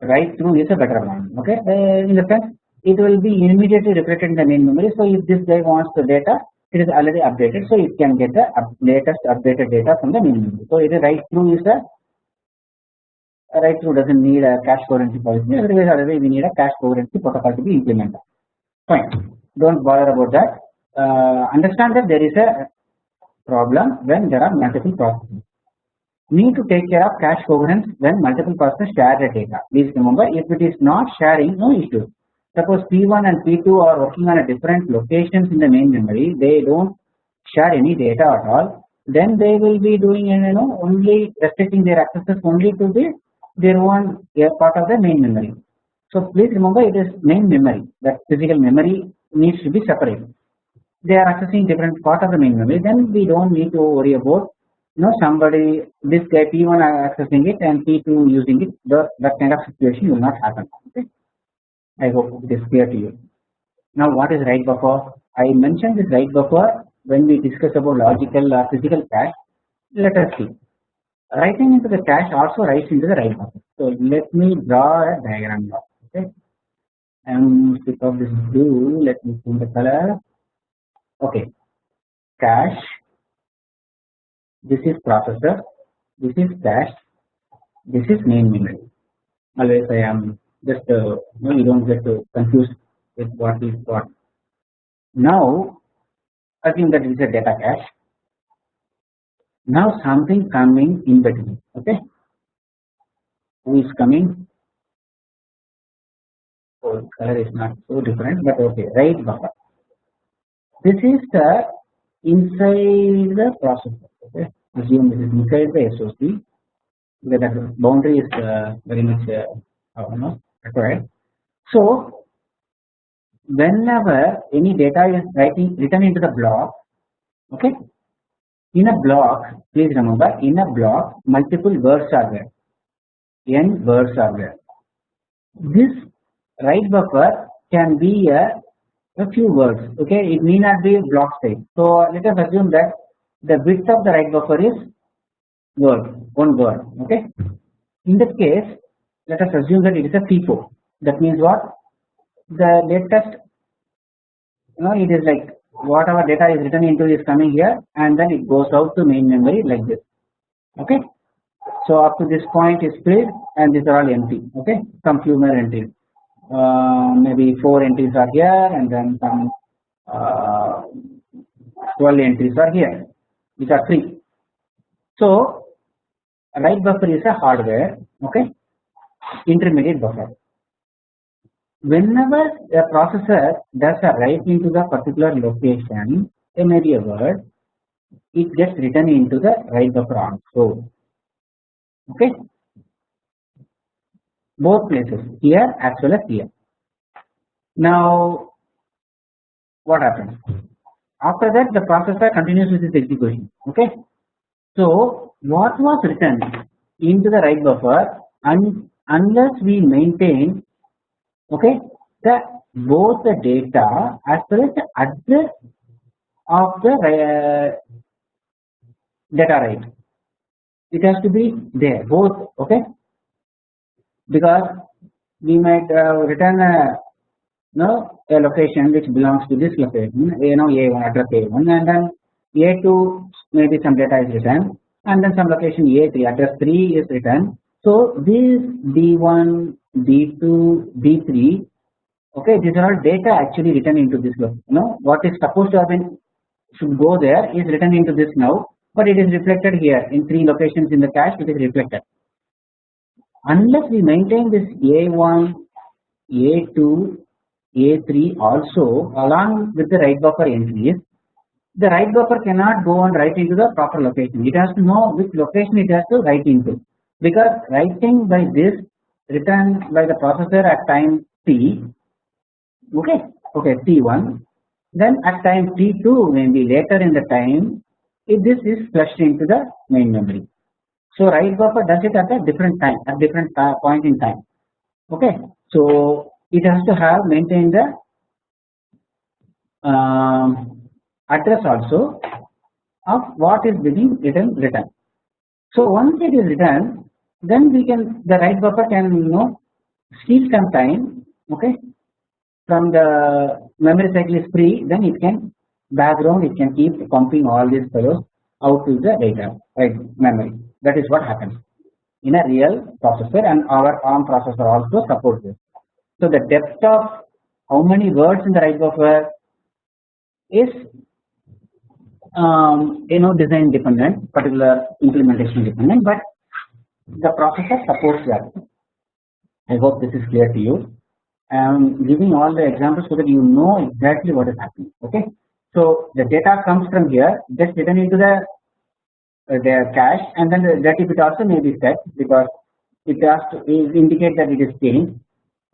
write through is a better one. Okay? Uh, in the sense it will be immediately reflected in the main memory. So if this guy wants the data it is already updated. So it can get the up latest updated data from the main memory. So it is write through is a, a write through doesn't need a cache coherency policy. Otherwise otherwise we need a cache coherency protocol to be implemented. Fine. Don't bother about that. Uh, understand that there is a problem when there are multiple processes. Need to take care of cache coherence when multiple processes share the data. Please remember if it is not sharing no issue. Suppose P1 and P2 are working on a different locations in the main memory. They don't share any data at all. Then they will be doing you know only restricting their accesses only to the their own part of the main memory. So please remember it is main memory. That physical memory needs to be separate. They are accessing different part of the main memory. Then we don't need to worry about you know somebody this guy P1 accessing it and P2 using it. The, that kind of situation will not happen. Okay I hope it is clear to you. Now what is write buffer I mentioned this write buffer when we discuss about logical or physical cache let us see. Writing into the cache also writes into the write buffer so let me draw a diagram now okay? And because this blue let me change the color. Okay. Cache this is processor, this is cache, this is main memory. Always I am just uh, no, you don't get uh, confused with what is what. Now assume that it is a data cache. Now something coming in between. Okay, who is coming? Oh, color is not so different, but okay. Write buffer. This is the inside the processor okay assume this is inside the SOC where the boundary is uh, very much uh, almost required. So whenever any data is writing written into the block okay in a block please remember in a block multiple words are there. N words are there. This write buffer can be a, a few words okay? It may not be block size. So let us assume that the width of the write buffer is word one word okay? In this case let us assume that it is a FIFO that means what? The latest you know it is like whatever data is written into is coming here and then it goes out to main memory like this. Okay. So up to this point is filled and these are all empty. Okay? Some few more entries. Uh, maybe 4 entries are here and then some uh, 12 entries are here which are free. So write buffer is a hardware. Okay intermediate buffer. Whenever a processor does a write into the particular location a maybe a word it gets written into the write buffer also. Okay? Both places here as well as here. Now what happens? After that the processor continues with its execution. Okay? So what was written into the write buffer un unless we maintain okay the both the data as well as the address of the uh, data write it has to be there both okay? Because we might uh, return a no a location which belongs to this location you know a1 address a1 and then a2 maybe some data is written and then some location a3 address 3 is written so this d1 d2 d3 okay these are all data actually written into this you know what is supposed to have been should go there is written into this now but it is reflected here in three locations in the cache it is reflected. Unless we maintain this a1 a2 a3 also along with the write buffer entries the write buffer cannot go and write into the proper location. It has to know which location it has to write into because writing by this written by the processor at time t okay okay t1 then at time t2 maybe later in the time if this is flushed into the main memory. So write buffer does it at a different time at different uh, point in time okay. So it has to have maintained the um, address also of what is being written written. So once it is written then we can the write buffer can you know steal some time okay from the memory cycle is free then it can background it can keep pumping all these fellows out to the data right memory that is what happens in a real processor and our ARM processor also supports this. So the depth of how many words in the write buffer is um, you know design dependent particular implementation dependent but the processor supports that. I hope this is clear to you. I am giving all the examples so that you know exactly what is happening. Okay. So the data comes from here, just written into the uh, their cache, and then the dirty bit also may be set because it has to indicate that it is changed.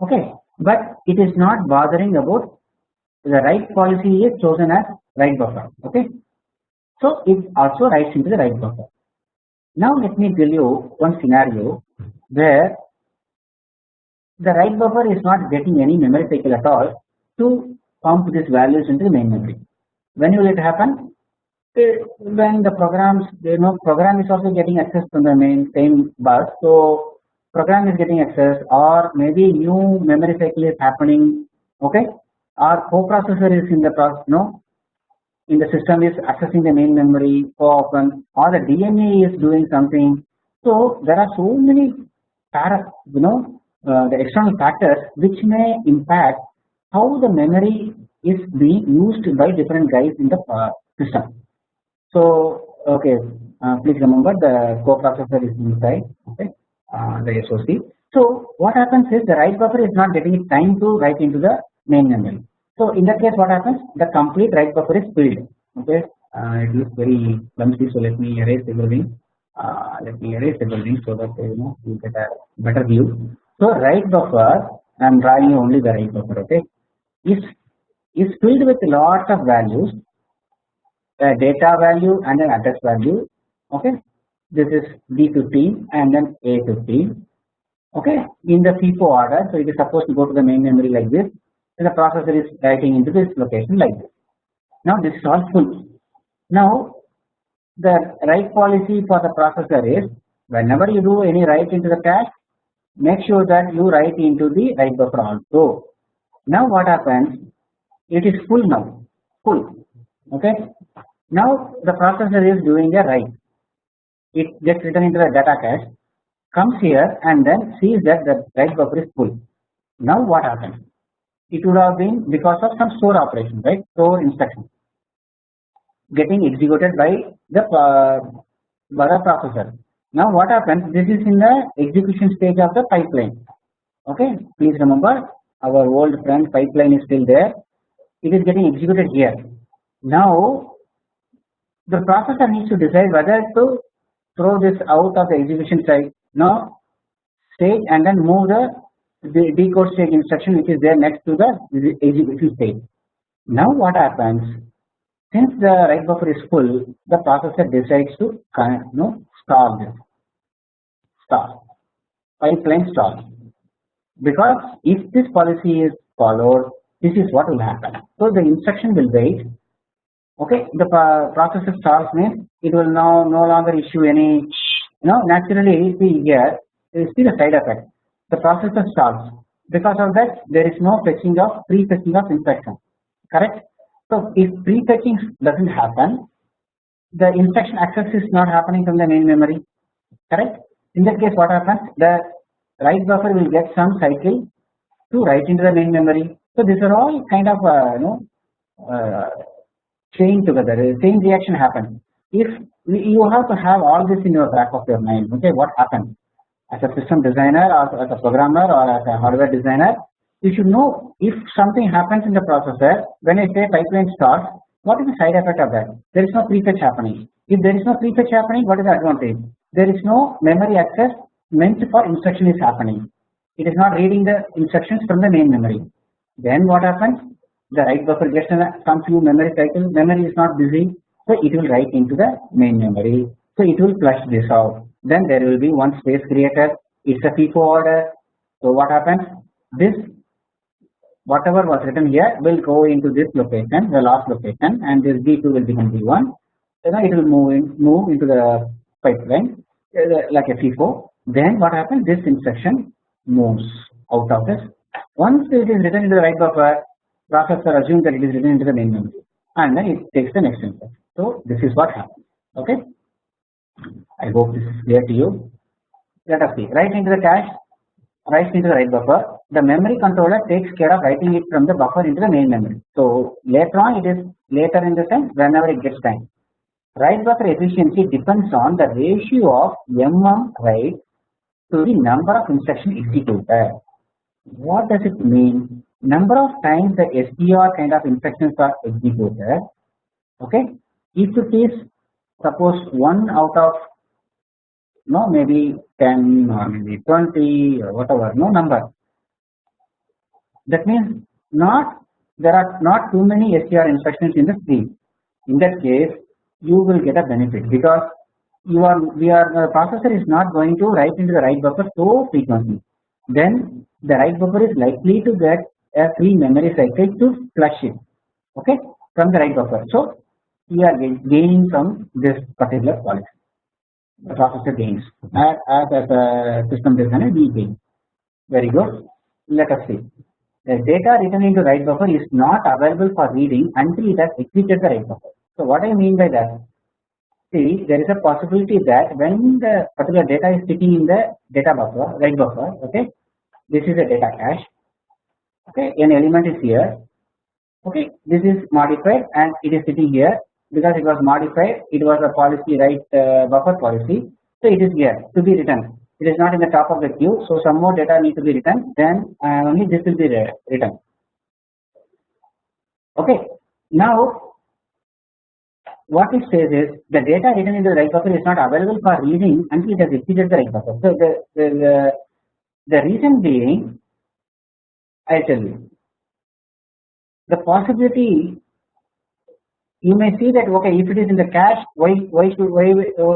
Okay, but it is not bothering about the write policy is chosen as write buffer. Okay, so it also writes into the write buffer. Now let me tell you one scenario where the write buffer is not getting any memory cycle at all to pump these values into the main memory. When will it happen? When the programs, you know, program is also getting access from the main same bus. So program is getting access, or maybe new memory cycle is happening. Okay, or coprocessor is in the process, no, in the system is accessing the main memory so often or the DMA is doing something. So there are so many para, you know uh, the external factors which may impact how the memory is being used by different guys in the uh, system. So okay, uh, please remember the coprocessor is inside okay, uh, the SOC. So what happens is the write buffer is not getting time to write into the main memory. So in that case what happens? The complete write buffer is filled. Okay? Uh, it looks very clumsy so let me erase everything. Uh, let me erase everything so that you know you get a better view. So write buffer I am drawing only the write buffer okay? Is is filled with a lot of values a data value and an address value okay? This is D15 and then A15 okay? In the FIFO order so it is supposed to go to the main memory like this the processor is writing into this location like this. Now this is all full. Now the write policy for the processor is whenever you do any write into the cache make sure that you write into the write buffer also. Now what happens it is full now full okay. Now the processor is doing a write, it gets written into the data cache, comes here and then sees that the write buffer is full. Now what happens? It would have been because of some store operation, right? Store instruction getting executed by the uh, processor. Now what happens? This is in the execution stage of the pipeline. Okay, please remember our old friend pipeline is still there. It is getting executed here. Now the processor needs to decide whether to throw this out of the execution side now stage and then move the, the decode stage instruction which is there next to the execution stage. Now what happens? Since the write buffer is full, the processor decides to you know, stall this, stall, pipeline stall. Because if this policy is followed, this is what will happen. So the instruction will wait okay the processor stalls means it will now no longer issue any you know naturally see here you see the side effect the processor stalls because of that there is no fetching of pre-fetching of instruction correct? So if pre-fetching doesn't happen the instruction access is not happening from the main memory. Correct? In that case what happens? The write buffer will get some cycle to write into the main memory. So these are all kind of uh, you know uh, chain together. Chain reaction happens. If you have to have all this in your back of your mind okay what happens as a system designer or as a programmer or as a hardware designer you should know if something happens in the processor when I say pipeline starts what is the side effect of that? There is no prefetch happening. If there is no prefetch happening what is the advantage? There is no memory access meant for instruction is happening. It is not reading the instructions from the main memory. Then what happens? The write buffer gets some few memory cycle. Memory is not busy so it will write into the main memory. So it will flush this out then there will be one space created. It's a FIFO order. So what happens? This whatever was written here will go into this location the last location and this D2 will become D1 then it will move in move into the pipeline uh, like a FIFO then what happens? This instruction moves out of this. Once it is written into the write buffer processor assume that it is written into the main memory and then it takes the next input. So this is what happens. Okay. I hope this is clear to you. Let us see. Write into the cache, write into the write buffer. The memory controller takes care of writing it from the buffer into the main memory. So later on, it is later in the sense whenever it gets time. Write buffer efficiency depends on the ratio of mm write to the number of instruction executed. What does it mean? number of times the STR kind of instructions are executed okay if it is suppose 1 out of no maybe 10 or maybe 20 or whatever no number. That means not there are not too many STR instructions in the stream in that case you will get a benefit because you are we are the processor is not going to write into the write buffer so frequently. Then the write buffer is likely to get a free memory cycle to flush it okay from the write buffer. So we are gaining from this particular policy. The processor gains as, as, a system designer we gain. Very good. Let us see. The data written into write buffer is not available for reading until it has executed the write buffer. So what I mean by that? See, there is a possibility that when the particular data is sitting in the data buffer, write buffer, okay, this is a data cache okay an element is here okay this is modified and it is sitting here because it was modified it was a policy write uh, buffer policy. So it is here to be written. It is not in the top of the queue. So some more data need to be written then uh, only this will be written. Okay. Now what it says is the data written in the write buffer is not available for reading until it has exceeded the write buffer. So the, the, the, the reason being I tell you. The possibility you may see that okay if it is in the cache why why should why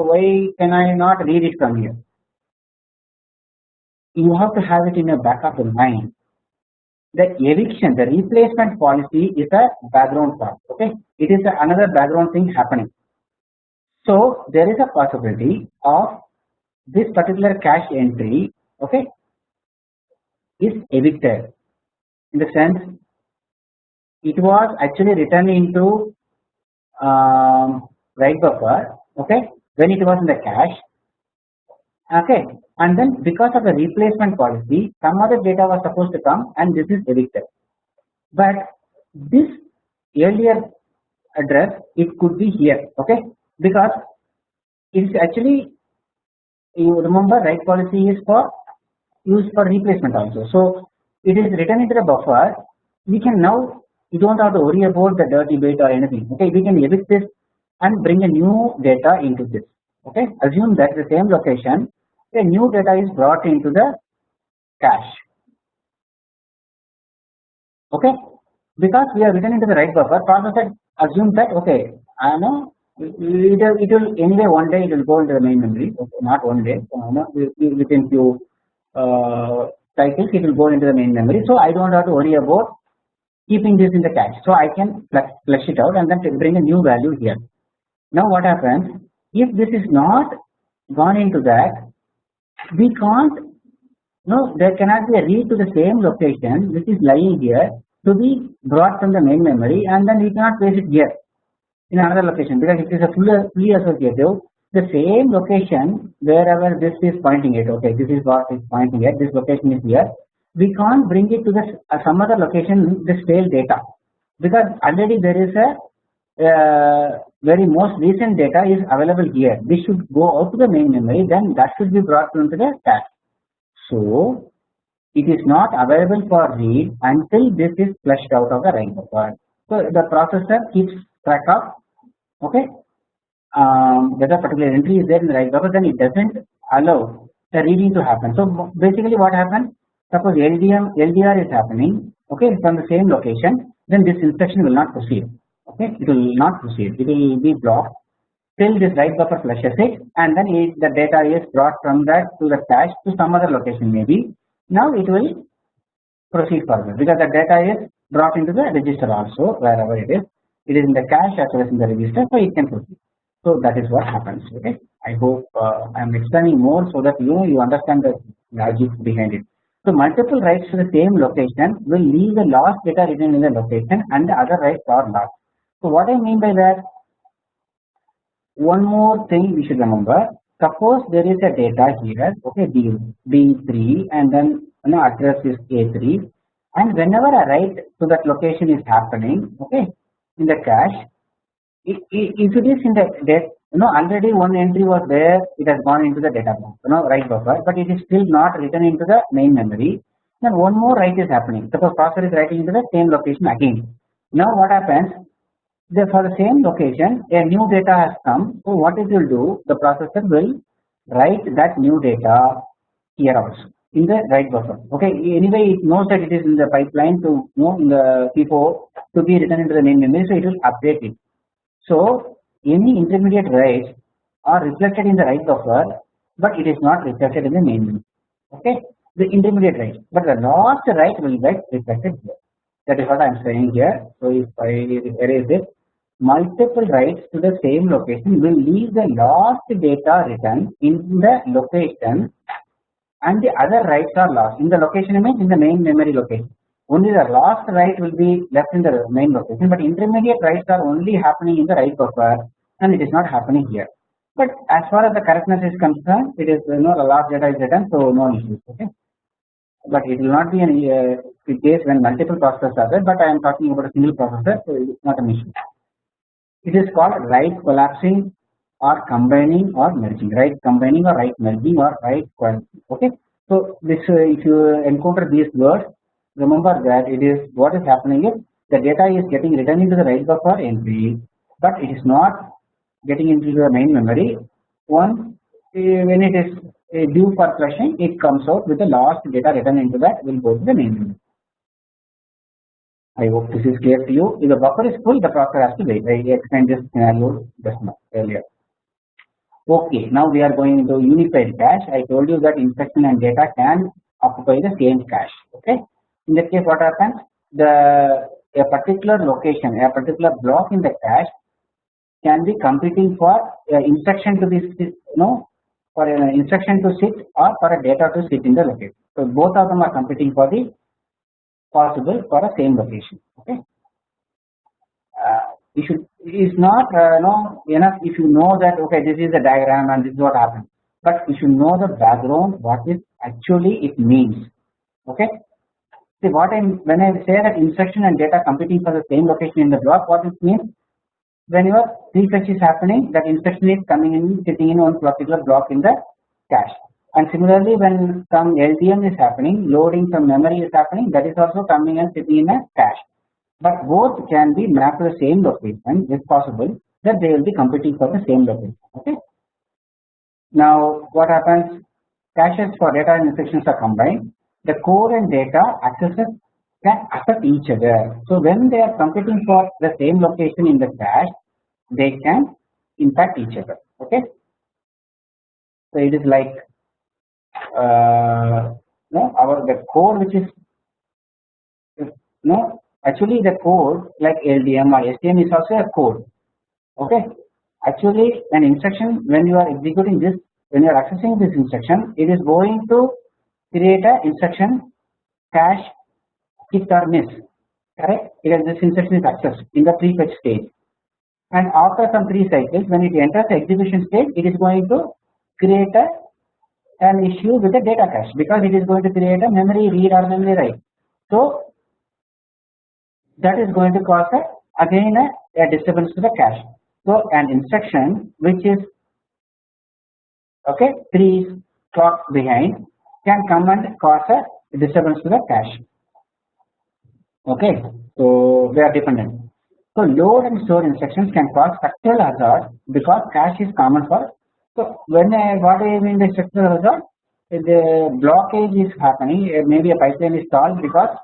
why can I not read it from here? You have to have it in your back of mind. The eviction, the replacement policy is a background part. Okay, it is another background thing happening. So there is a possibility of this particular cache entry. Okay, is evicted in the sense it was actually written into um, write buffer okay? When it was in the cache okay? And then because of the replacement policy some other data was supposed to come and this is evicted. But this earlier address it could be here okay? Because it is actually you remember write policy is for used for replacement also. So it is written into the buffer. We can now you don't have to worry about the dirty bit or anything okay? We can evict this and bring a new data into this okay? Assume that the same location. A new data is brought into the cache okay? Because we are written into the write buffer processor assume that okay I know it will, it will anyway one day it will go into the main memory okay, not one day uh, no, within few uh, cycles it will go into the main memory. So I don't have to worry about keeping this in the cache. So I can flush it out and then bring a new value here. Now what happens? If this is not gone into that we can't no there cannot be a read to the same location. Which is lying here to be brought from the main memory and then we cannot place it here in another location because it is a fully, fully associative. The same location wherever this is pointing it okay this is what is pointing at. This location is here we can't bring it to the uh, some other location the stale data. Because already there is a uh, very most recent data is available here. This should go out to the main memory then that should be brought into the cache so it is not available for read until this is flushed out of the write buffer so the processor keeps track of okay um, whether particular entry is there in the write buffer then it doesn't allow the reading to happen. So basically what happens suppose LDM LDR is happening okay from the same location then this instruction will not proceed okay it will not proceed it will be blocked till this write buffer flushes it and then it, the data is brought from that to the cache to some other location maybe now it will proceed further because the data is brought into the register also wherever it is it is in the cache as well as in the register so it can proceed so that is what happens. Okay, I hope uh, I am explaining more so that you know you understand the logic behind it. So multiple writes to the same location will leave the last data written in the location and the other writes are lost. So what I mean by that? One more thing we should remember. Suppose there is a data here, okay, D D3 and then you know address is A3 and whenever a write to that location is happening, okay, in the cache if it is in the you know already one entry was there it has gone into the data you know write buffer but it is still not written into the main memory. Then one more write is happening. Suppose processor is writing into the same location again. Now what happens? The, for the same location a new data has come. So what it will do? The processor will write that new data here also in the write buffer okay anyway it knows that it is in the pipeline to you know in the FIFO to be written into the main memory so it will update it. So any intermediate writes are reflected in the write buffer, but it is not reflected in the main memory. Okay, the intermediate write, but the last write will get reflected here. That is what I am saying here. So if I erase it, multiple writes to the same location will leave the last data written in the location and the other writes are lost in the location means in the main memory location only the last write will be left in the main location but intermediate writes are only happening in the write buffer and it is not happening here. But as far as the correctness is concerned it is you know the last data is written so no issues okay? But it will not be any uh, case when multiple processors are there but I am talking about a single processor so it is not an issue. It is called write collapsing or combining or merging write combining or write merging or write okay? So this uh, if you encounter these words remember that it is what is happening is the data is getting written into the write buffer entry but it is not getting into the main memory once uh, when it is uh, due for flushing it comes out with the last data written into that will go to the main memory. I hope this is clear to you. If the buffer is full, the processor has to wait. I explained this scenario just now earlier. Okay, now we are going into unified cache. I told you that instruction and data can occupy the same cache. Okay, in that case what happens? The a particular location a particular block in the cache can be competing for uh, instruction to be you know for an instruction to sit or for a data to sit in the location. So both of them are competing for the possible for a same location okay? Uh, you should is not uh, know enough if you know that okay this is the diagram and this is what happened but you should know the background what is actually it means okay see what I when I say that instruction and data competing for the same location in the block what it means when your prefetch is happening that instruction is coming in sitting in one particular block in the cache. And similarly when some LDM is happening loading some memory is happening that is also coming and sitting in a cache. But both can be mapped to the same location if possible that they will be competing for the same location okay? Now what happens? Caches for data and instructions are combined the core and data accesses can affect each other. So when they are competing for the same location in the cache they can impact each other. Okay? So it is like uh, no our the core which is no actually the code like LDM or STM is also a code okay? Actually an instruction when you are executing this when you are accessing this instruction it is going to create a instruction cache hit or miss. Correct? Because this instruction is accessed in the prefetch stage. And after some three cycles when it enters the execution stage it is going to create a an issue with the data cache because it is going to create a memory read or memory write. So that is going to cause a, again a, a disturbance to the cache. So an instruction which is okay three clocks behind can come and cause a disturbance to the cache. Okay so they are dependent. So load and store instructions can cause structural hazard because cache is common for so when I, what I mean by structural hazard? The blockage is happening eh, maybe a pipeline is stalled because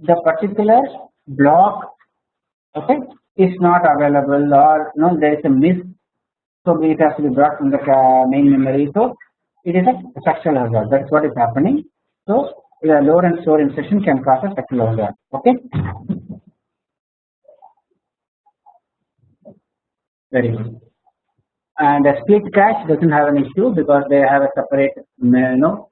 the particular block okay is not available or no there is a miss. So it has to be brought from the main memory. So it is a structural hazard that's what is happening. So the load and store instruction can cause a structural hazard okay? Very good. And a split cache doesn't have an issue because they have a separate you know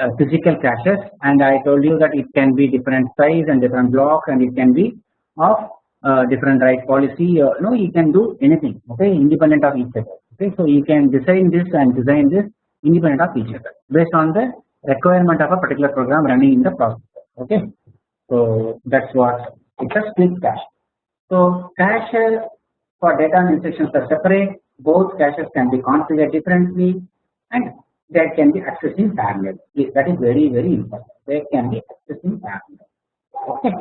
uh, physical caches. And I told you that it can be different size and different block and it can be of uh, different write policy. Uh, no you can do anything. Okay? Independent of each other. Okay? So you can design this and design this independent of each other. Based on the requirement of a particular program running in the processor okay? So that's what it's a split cache so cache for data and instructions are separate. Both caches can be configured differently and that can be accessed in parallel. That is very very important. They can be accessed in parallel.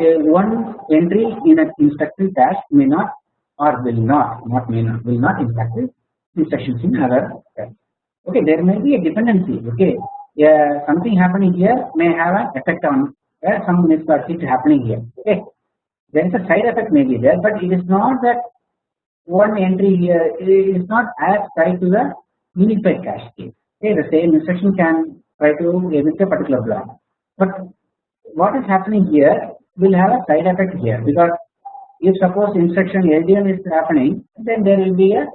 Uh, one entry in an instruction cache may not or will not not may not will not impact the instructions in other cache okay there may be a dependency okay? Yeah something happening here may have an effect on uh, some mismatch happening here okay? There is a side effect may be there but it is not that one entry here is not as tied to the unified cache case. Okay, the same instruction can try to emit a particular block, but what is happening here will have a side effect here because if suppose instruction LDM is happening, then there will be a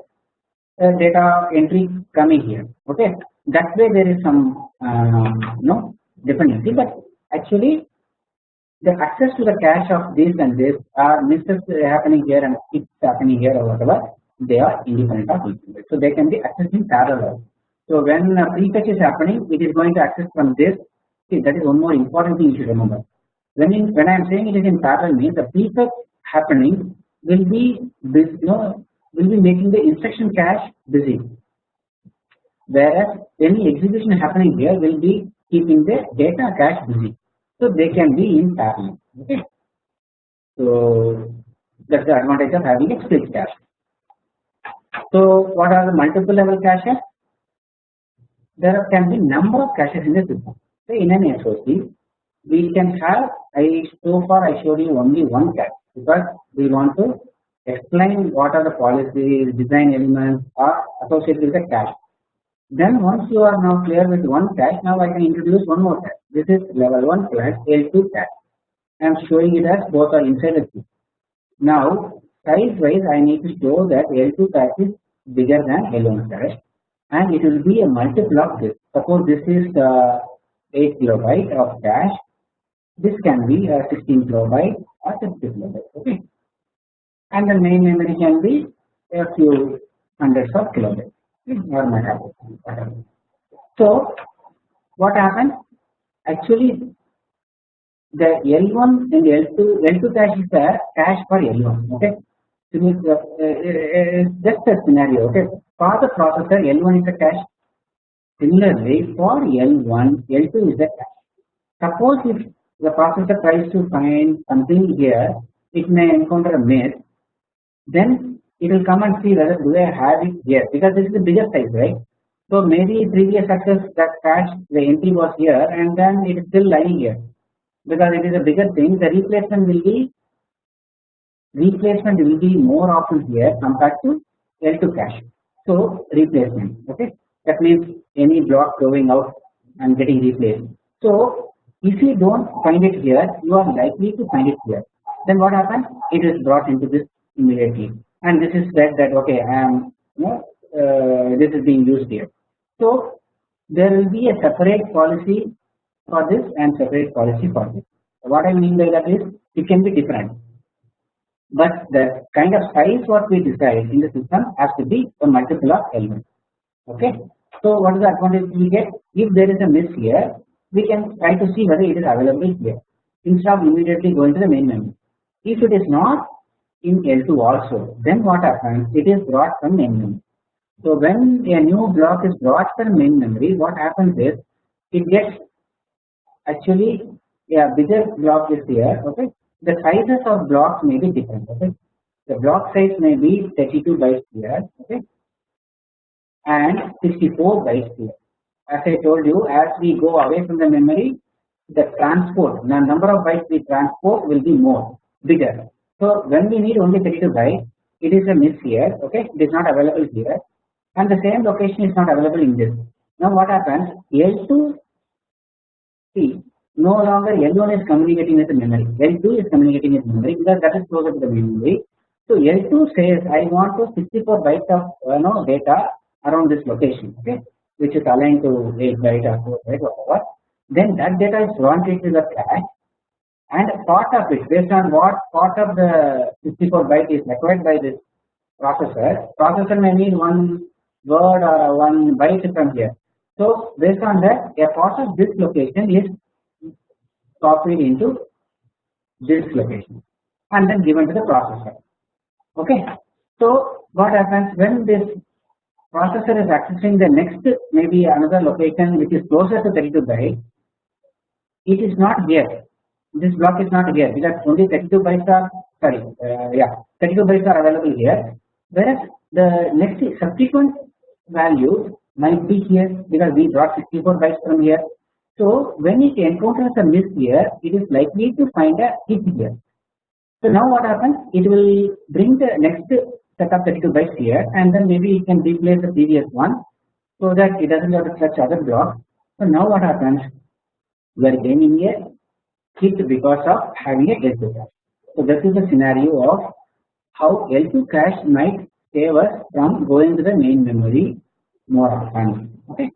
data entry coming here. Okay, that way there is some uh, no dependency, but actually the access to the cache of this and this are misses happening here and it's happening here or whatever they are independent of each other. So they can be accessed in parallel. So when a prefetch is happening, it is going to access from this. See that is one more important thing you should remember. When in, when I am saying it is in parallel means the prefetch happening will be this you know will be making the instruction cache busy. Whereas any execution happening here will be keeping the data cache busy. So they can be in parallel. Okay. So that's the advantage of having a split cache. So what are the multiple level caches? There can be number of caches in the system. So in an SOC, we can have I so far I showed you only one cache because we want to explain what are the policy design elements are associated with the cache. Then once you are now clear with one cache, now I can introduce one more cache. This is level 1 plus L2 cache. I am showing it as both are inside the. Now size wise I need to show that L2 cache is bigger than L1 cache and it will be a multiple of this. Suppose this is uh, 8 kilobyte of cache. This can be a 16 kilobyte or 60 kilobyte. Okay. And the main memory can be a few hundreds of kilobytes or megabytes. So what happens? Actually, the L1 and L2 L2 cache is the cache for L1. Okay, so it's, uh, uh, just a scenario. Okay, for the processor L1 is the cache. Similarly, for L1, L2 is the cache. Suppose if the processor tries to find something here, it may encounter a miss. Then it will come and see whether do I have it here because this is the bigger size, right? So maybe previous success that cache the entry was here and then it is still lying here because it is a bigger thing. The replacement will be replacement will be more often here compared to L2 cache. So replacement, okay? That means any block going out and getting replaced. So if you don't find it here, you are likely to find it here. Then what happens? It is brought into this immediately, and this is said that okay, I am you know, uh, this is being used here. So there will be a separate policy for this and separate policy for this. What I mean by that is it can be different, but the kind of size what we decide in the system has to be a multiple of elements. Okay. So what is the advantage we get? If there is a miss here, we can try to see whether it is available here instead of immediately going to the main memory. If it is not in L2 also, then what happens? It is brought from main memory. So when a new block is brought from main memory, what happens is it gets actually a bigger block is here. Okay, the sizes of blocks may be different. Okay, the block size may be 32 bytes here. Okay, and 64 bytes here. As I told you, as we go away from the memory, the transport, the number of bytes we transport will be more, bigger. So when we need only 32 bytes, it is a miss here, okay, it is not available here, and the same location is not available in this. Now what happens? L2 see no longer L1 is communicating with the memory, L2 is communicating with memory because that is closer to the memory. So L2 says I want to 64 bytes of uh, you know, data around this location, okay, which is aligned to 8 byte or 4 byte whatever. Then that data is wanted to the cache and part of it based on what part of the 64 byte is required by this processor. Processor may need one word or one byte from here. So based on that, a part of this location is copied into this location and then given to the processor. Okay. So what happens when this processor is accessing the next maybe another location which is closer to 32 byte, it is not here. This block is not here because only 32 bytes are sorry, uh, yeah, 32 bytes are available here. Whereas the next subsequent value might be here because we brought 64 bytes from here. So when it encounters a miss here, it is likely to find a hit here. So now what happens? It will bring the next set of 32 bytes here and then maybe it can replace the previous one so that it doesn't have to touch other blocks. So now what happens? We are gaining a because of having a L2 cache. So is the scenario of how L2 cache might save us from going to the main memory more often. Okay.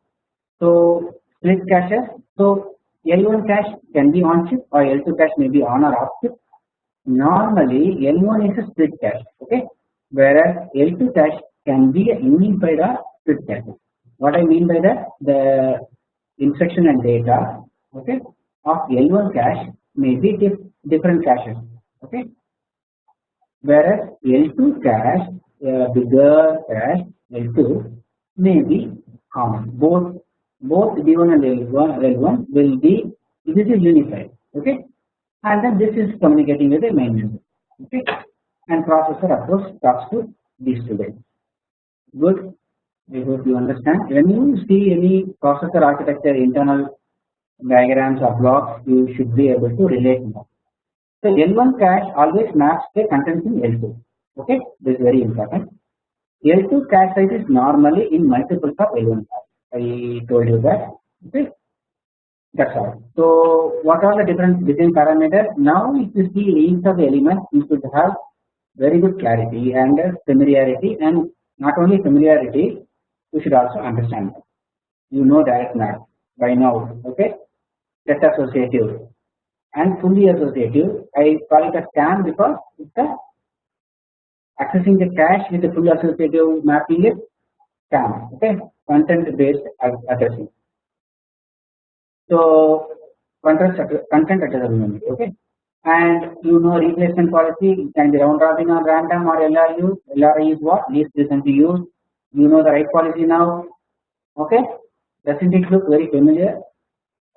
So split caches. So L1 cache can be on chip or L2 cache may be on or off chip. Normally L1 is a split cache. Okay. Whereas L2 cache can be unified or split cache. What I mean by that, the instruction and data, okay, of L1 cache may be dif different caches. Okay. Whereas L2 cache, uh, bigger cache L2 may be common. Both both D1 and L1, L1 will be this is unified. Okay, and then this is communicating with the main memory. Okay, and processor course talks to these two guys. Good. I hope you understand. When you see any processor architecture internal diagrams or blocks, you should be able to relate more. So L1 cache always maps the contents in L2. Okay, this is very important. L2 cache size is normally in multiples of L1 cache. I told you that. Okay, that's all. So what are the different design parameters? Now, if you see each of the elements, you should have very good clarity and familiarity, and not only familiarity, you should also understand. You know direct map by now. Okay, set associative and fully associative. I call it a scan because it's a accessing the cache with the full associative mapping is CAM okay? Content based addressing. So content content addressable memory okay? And you know replacement policy can be round robin or random or LRU LRI is what? Least recent to use. You know the right policy now okay? Doesn't it look very familiar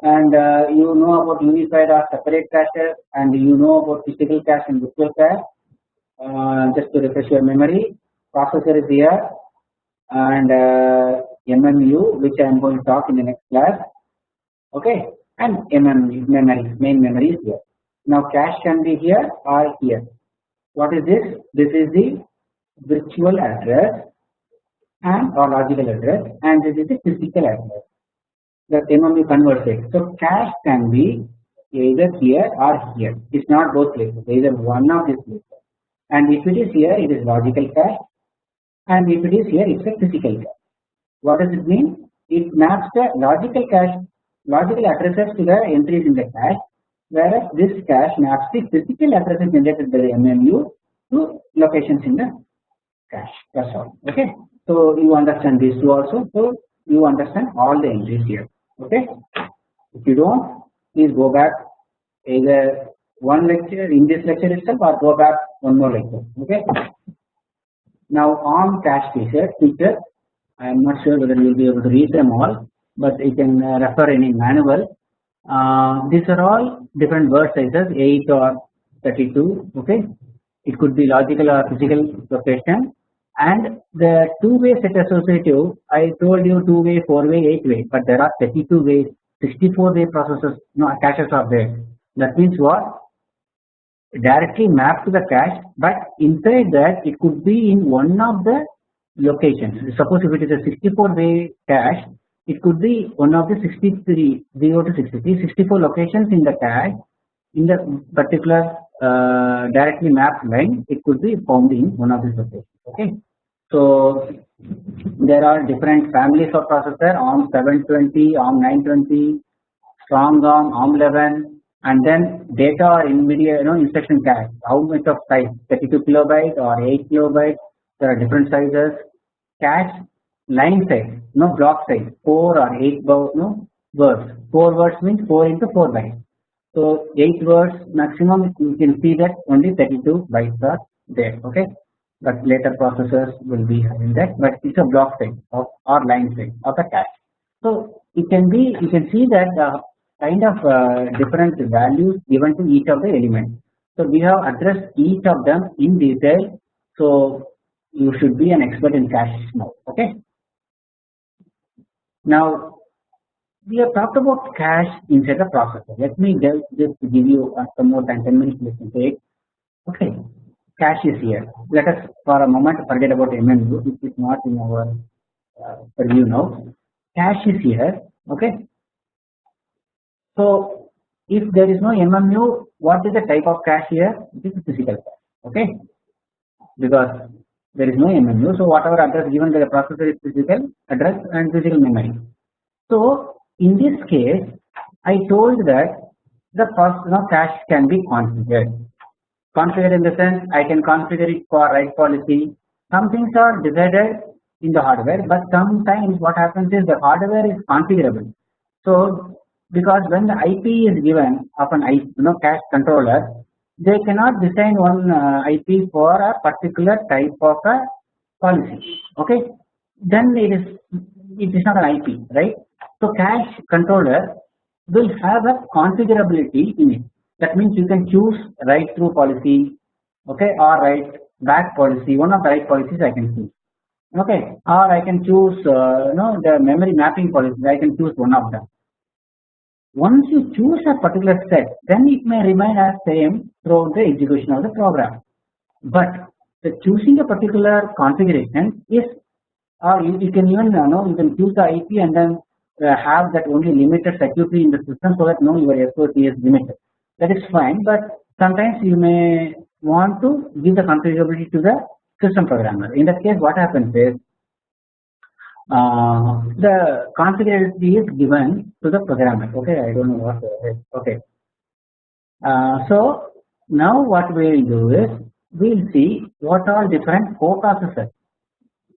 and uh, you know about unified or separate caches and you know about physical cache and virtual cache. Uh, just to refresh your memory processor is here and uh, MMU which I am going to talk in the next class. Okay? And MMU memory main memory is here. Now cache can be here or here. What is this? This is the virtual address and or logical address and this is the physical address that MMU converts it. So cache can be either here or here. It's not both places, either one of these places. And if it is here, it is logical cache, and if it is here, it's a physical cache. What does it mean? It maps the logical cache, logical addresses to the entries in the cache, whereas this cache maps the physical addresses generated by the MMU to locations in the cache. That's all. Okay. So you understand these two also. So you understand all the entries here okay? If you don't please go back. Either one lecture in this lecture itself or go back one more lecture. Okay? Now on cache feature feature I am not sure whether you will be able to read them all but you can uh, refer any manual. Uh, these are all different word sizes 8 or 32 okay? It could be logical or physical location and the two way set associative I told you two way, four way, eight way but there are 32 ways 64 way processes no caches are there. That means what? Directly mapped to the cache but inside that it could be in one of the locations. Suppose if it is a 64 way cache it could be one of the 63 0 to 63 64 locations in the cache in the particular uh, directly mapped line it could be found in one of these okay. So there are different families of processor ARM 720, ARM 920, StrongARM, ARM 11 and then data or NVIDIA you know instruction cache how much of size? 32 kilobyte or 8 kilobyte? There are different sizes. Cache line size no block size 4 or 8 no words. 4 words means 4 into 4 bytes so 8 words maximum you can see that only 32 bytes are there okay but later processors will be having that but it's a block size of or line size of a cache. So it can be you can see that uh, kind of uh, different values given to each of the elements. So we have addressed each of them in detail. So you should be an expert in cache now. Okay. Now we have talked about cache inside the processor. Let me just give you uh, some more than 10 minutes. Let me take. Okay cache is here. Let us for a moment forget about MMU which is not in our uh, now. Cache is here okay. So if there is no MMU what is the type of cache here? It is physical cache okay because there is no MMU so whatever address given by the processor is physical address and physical memory. So in this case I told that the process cache can be configured configured in the sense I can configure it for write policy. Some things are decided in the hardware, but sometimes what happens is the hardware is configurable. So because when the IP is given of an IP, you know cache controller, they cannot design one uh, IP for a particular type of a policy. Okay, then it is it is not an IP, right? So cache controller will have a configurability in it. That means you can choose write through policy okay or write back policy. One of the write policies I can choose. Okay or I can choose uh, you know the memory mapping policy. I can choose one of them. Once you choose a particular set then it may remain as same throughout the execution of the program. But the choosing a particular configuration is or you, you can even you know you can choose the IP and then have that only limited circuitry in the system so that no your SOC is limited. That is fine but sometimes you may want to give the configurability to the system programmer. In that case what happens is uh, the configurability is given to the programmer. Okay I don't know what okay. Uh, so now what we will do is we will see what are different coprocessors.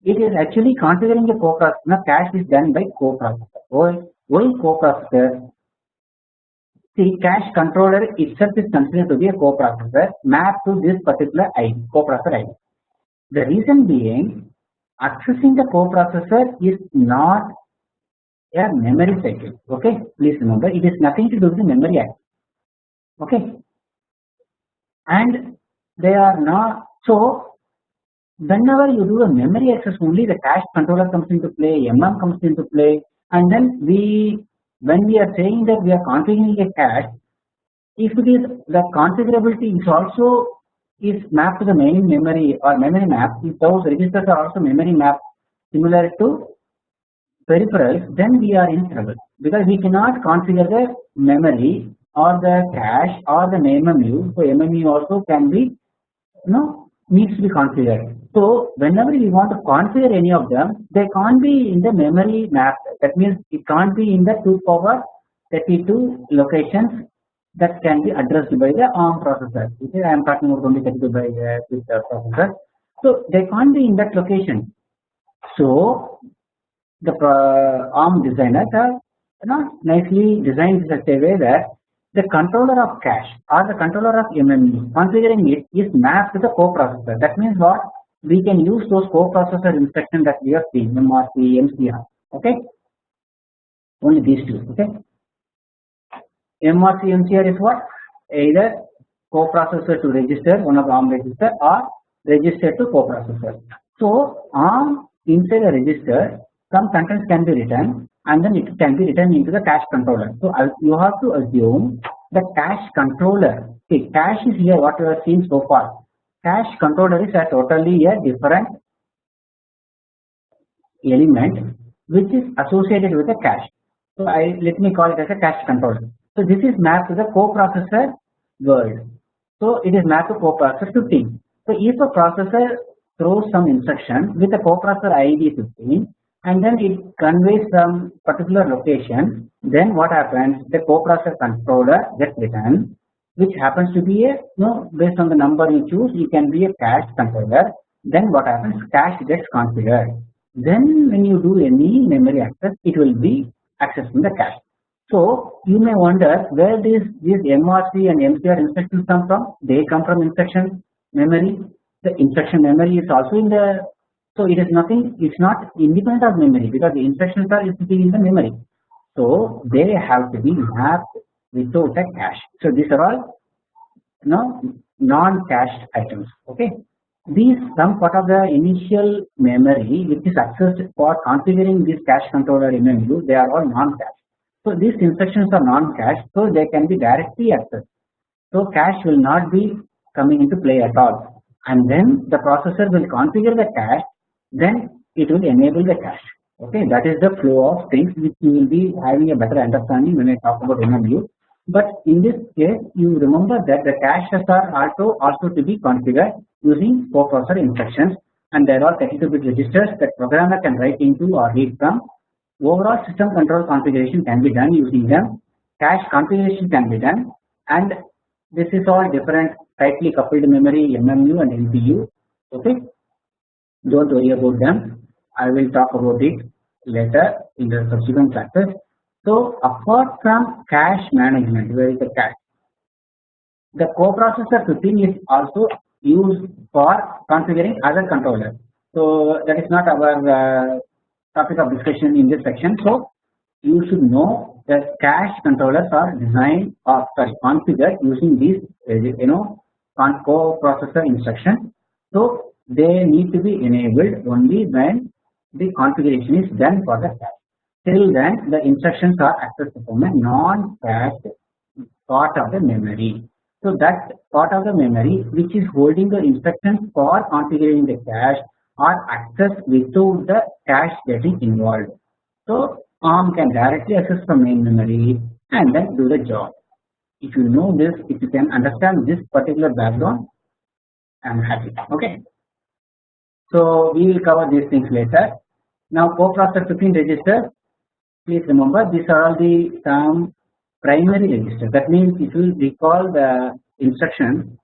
It is actually configuring a coprocessor. Cache is done by coprocessor. Why, why coprocessor? See cache controller itself is considered to be a coprocessor mapped to this particular ID, coprocessor ID. The reason being accessing the coprocessor is not a memory cycle. Okay, please remember it is nothing to do with the memory access. Okay, and they are not so whenever you do a memory access only the cache controller comes into play mm comes into play and then we when we are saying that we are configuring a cache if it is the configurability is also is mapped to the main memory or memory map if those registers are also memory map similar to peripherals then we are in trouble. Because we cannot configure the memory or the cache or the MMU so MMU also can be you know needs to be configured. So whenever we want to configure any of them, they can't be in the memory map. That means it can't be in the 2 power 32 locations that can be addressed by the ARM processor. I am talking about only 32 by uh, with the processor. So they can't be in that location. So the uh, ARM designers have you know, nicely designed such a way that the controller of cache or the controller of MMU configuring it is mapped to the coprocessor. That means what? We can use those coprocessor instructions that we have seen MRC, MCR. Okay, only these two. Okay, MRC, MCR is what? Either coprocessor to register one of ARM register or register to coprocessor. So ARM inside a register some contents can be written and then it can be written into the cache controller. So you have to assume the cache controller. See, cache is here what you have seen so far. Cache controller is a totally a different element which is associated with the cache. So I let me call it as a cache controller. So this is mapped to the coprocessor world. So it is mapped to coprocessor 15. So if a processor throws some instruction with a coprocessor ID 15 and then it conveys some particular location. Then what happens? The coprocessor controller gets written which happens to be a you know based on the number you choose you can be a cache controller. Then what happens? Cache gets configured. Then when you do any memory access it will be accessing the cache. So you may wonder where these these MRC and MCR instructions come from? They come from instruction memory. The instruction memory is also in the so it is nothing, it's not independent of memory because the instructions are sitting in the memory. So they have to be mapped without a cache. So these are all you know, non-cached items. Okay. These some part of the initial memory which is accessed for configuring this cache controller in MMU, they are all non-cached. So these instructions are non-cached, so they can be directly accessed. So cache will not be coming into play at all. And then the processor will configure the cache then it will enable the cache. Okay? That is the flow of things which you will be having a better understanding when I talk about MMU. But in this case you remember that the caches are also also to be configured using coprocessor instructions. And there are 32 bit registers that programmer can write into or read from. Overall system control configuration can be done using them. Cache configuration can be done. And this is all different tightly coupled memory MMU and MPU okay don't worry about them I will talk about it later in the subsequent classes. So apart from cache management where is the cache the coprocessor 15 is also used for configuring other controllers. So that is not our uh, topic of discussion in this section. So you should know that cache controllers are designed or sorry configured using these you know coprocessor instructions. So they need to be enabled only when the configuration is done for the cache. Till then the instructions are accessed from a non-cached part of the memory. So that part of the memory which is holding the instructions for configuring the cache are accessed without the cache getting involved. So ARM can directly access the main memory and then do the job. If you know this, if you can understand this particular background, I am happy. Okay. So we will cover these things later. Now coprocessor 15 register. Please remember these are all the some primary registers. That means if you recall the instruction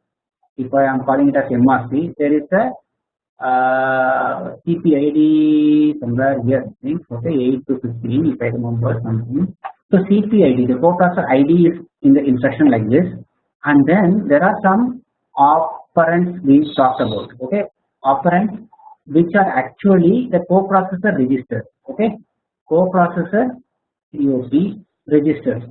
if I am calling it as MRC, there is a uh, CPID somewhere here, I think, okay, 8 to 15, if I remember something. So CPID, the co-processor ID is in the instruction like this, and then there are some operands we talked about, okay, operands which are actually the co-processor registers, okay, co-processor COP registers.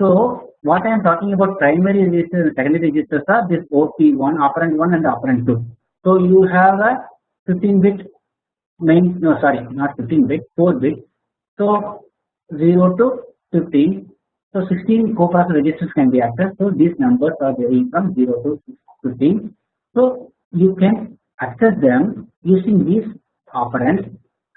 So what I am talking about primary registers and secondary registers are this OP1, operand 1 and operand 2. So you have a 15 bit main, no sorry, not 15 bit, 4 bit. So 0 to 15. So 16 co-processor registers can be accessed. So these numbers are varying from 0 to 15. So you can access them using these operands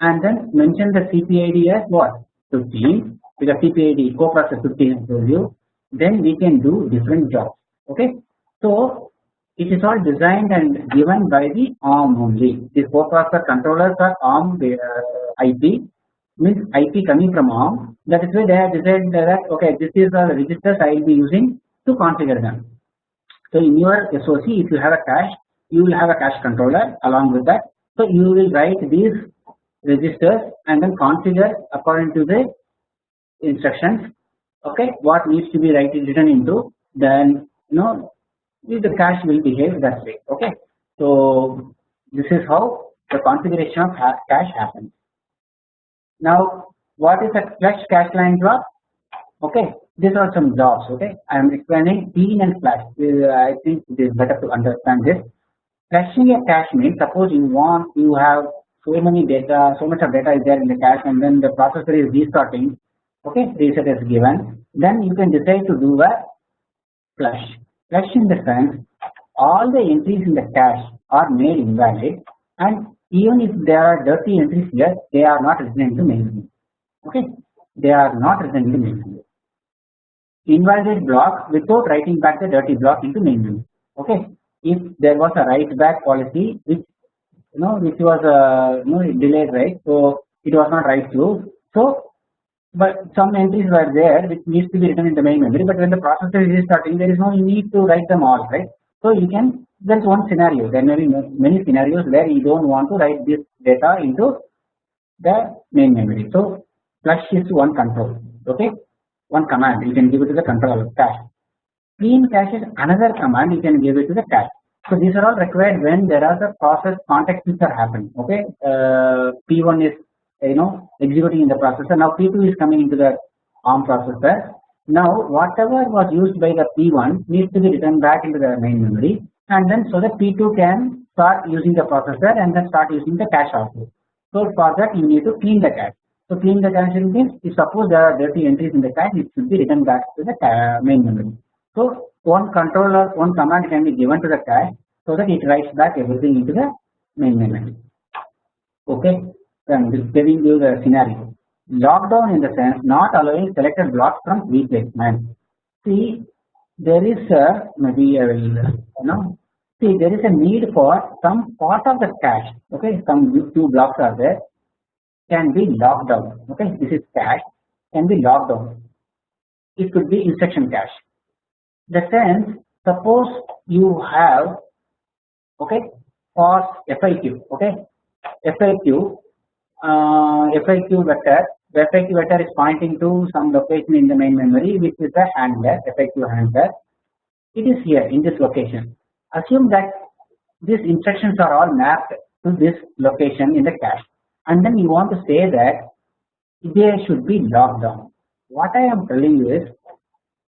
and then mention the CPID as what 15 because CPID co-processor 15 I told you. Then we can do different jobs. Okay. So it is all designed and given by the ARM only. These co-processor controllers are ARM uh, IP means IP coming from ARM. That is why they have decided that okay, this is the registers I will be using to configure them. So in your SOC, if you have a cache, you will have a cache controller along with that. So you will write these registers and then configure according to the instructions. Okay, what needs to be written into then you know the cache will behave that way. Okay, so this is how the configuration of cache happens. Now, what is a flush cache line job? Okay, these are some jobs. Okay, I am explaining clean and flush. Uh, I think it is better to understand this. Flushing a cache means suppose you want you have so many data, so much of data is there in the cache, and then the processor is restarting. Okay, reset is given. Then you can decide to do a flush. Flush in the sense all the entries in the cache are made invalid and even if there are dirty entries here they are not written main memory. okay they are not written main memory. invalid block without writing back the dirty block into memory. okay if there was a write back policy which you know which was uh, you know delayed right? So it was not write through. So but some entries were there which needs to be written in the main memory. But when the processor is starting there is no need to write them all right? So you can there is one scenario. There may be many scenarios where you don't want to write this data into the main memory. So flush is one control okay? One command. You can give it to the controller cache clean cache is another command you can give it to the cache so these are all required when there are the process context which are happening okay? Uh, p1 is you know executing in the processor. Now p2 is coming into the ARM processor. Now whatever was used by the p1 needs to be written back into the main memory and then so that p2 can start using the processor and then start using the cache also. So for that you need to clean the cache. So clean the cache means if suppose there are dirty entries in the cache it should be written back to the main memory so one controller one command can be given to the cache so that it writes back everything into the main memory okay then giving you the scenario. Lockdown in the sense not allowing selected blocks from replacement. See, there is a maybe I will you know see there is a need for some part of the cache. Okay, some two blocks are there can be locked down. Okay, this is cache can be locked down. It could be instruction cache. The sense suppose you have okay for FIQ okay FIQ uh, FIQ vector, the FIQ vector is pointing to some location in the main memory which is the handler, FIQ handler. It is here in this location. Assume that these instructions are all mapped to this location in the cache and then you want to say that they should be locked down. What I am telling you is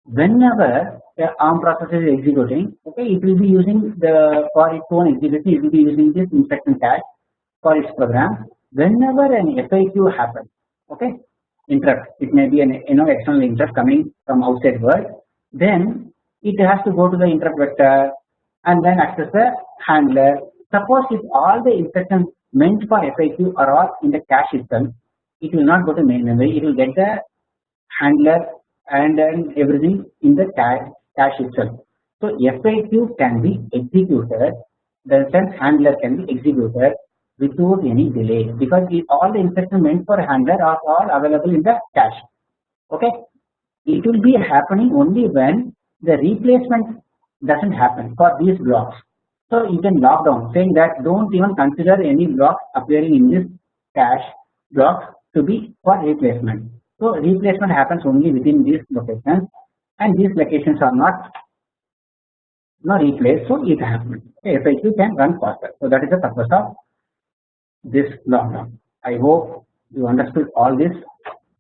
whenever the ARM processor is executing, okay, it will be using the for its own execution, it will be using this instruction cache for its program. Whenever an FIQ happens, okay, interrupt, it may be an you know external interrupt coming from outside world, then it has to go to the interrupt vector and then access the handler. Suppose if all the instructions meant for FIQ are all in the cache itself, it will not go to main memory, it will get the handler and then everything in the cache, cache itself. So FIQ can be executed, the sense handler can be executed without any delay because all the instructions meant for handler are all available in the cache. Okay, it will be happening only when the replacement doesn't happen for these blocks. So you can lock down saying that don't even consider any block appearing in this cache block to be for replacement. So replacement happens only within these locations and these locations are not not replaced so it happens. FIQ can run faster. So that is the purpose of this lockdown. I hope you understood all this.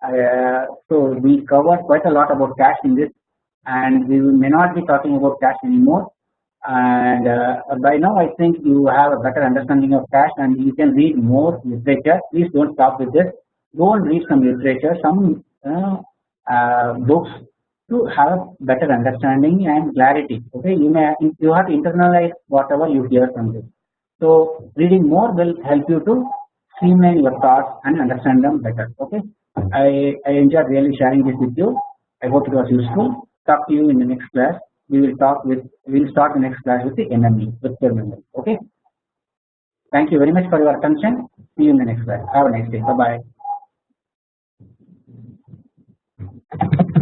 Uh, so we covered quite a lot about cache in this and we may not be talking about cache anymore and uh, by now I think you have a better understanding of cache and you can read more literature please don't stop with this go and read some literature some uh, uh, books to have better understanding and clarity. Okay, you may you have to internalize whatever you hear from this. So reading more will help you to streamline your thoughts and understand them better. Okay, I I enjoy really sharing this with you. I hope it was useful. Talk to you in the next class. We will talk with we will start the next class with the NME with the memory. Okay. Thank you very much for your attention. See you in the next class. Have a nice day. Bye bye.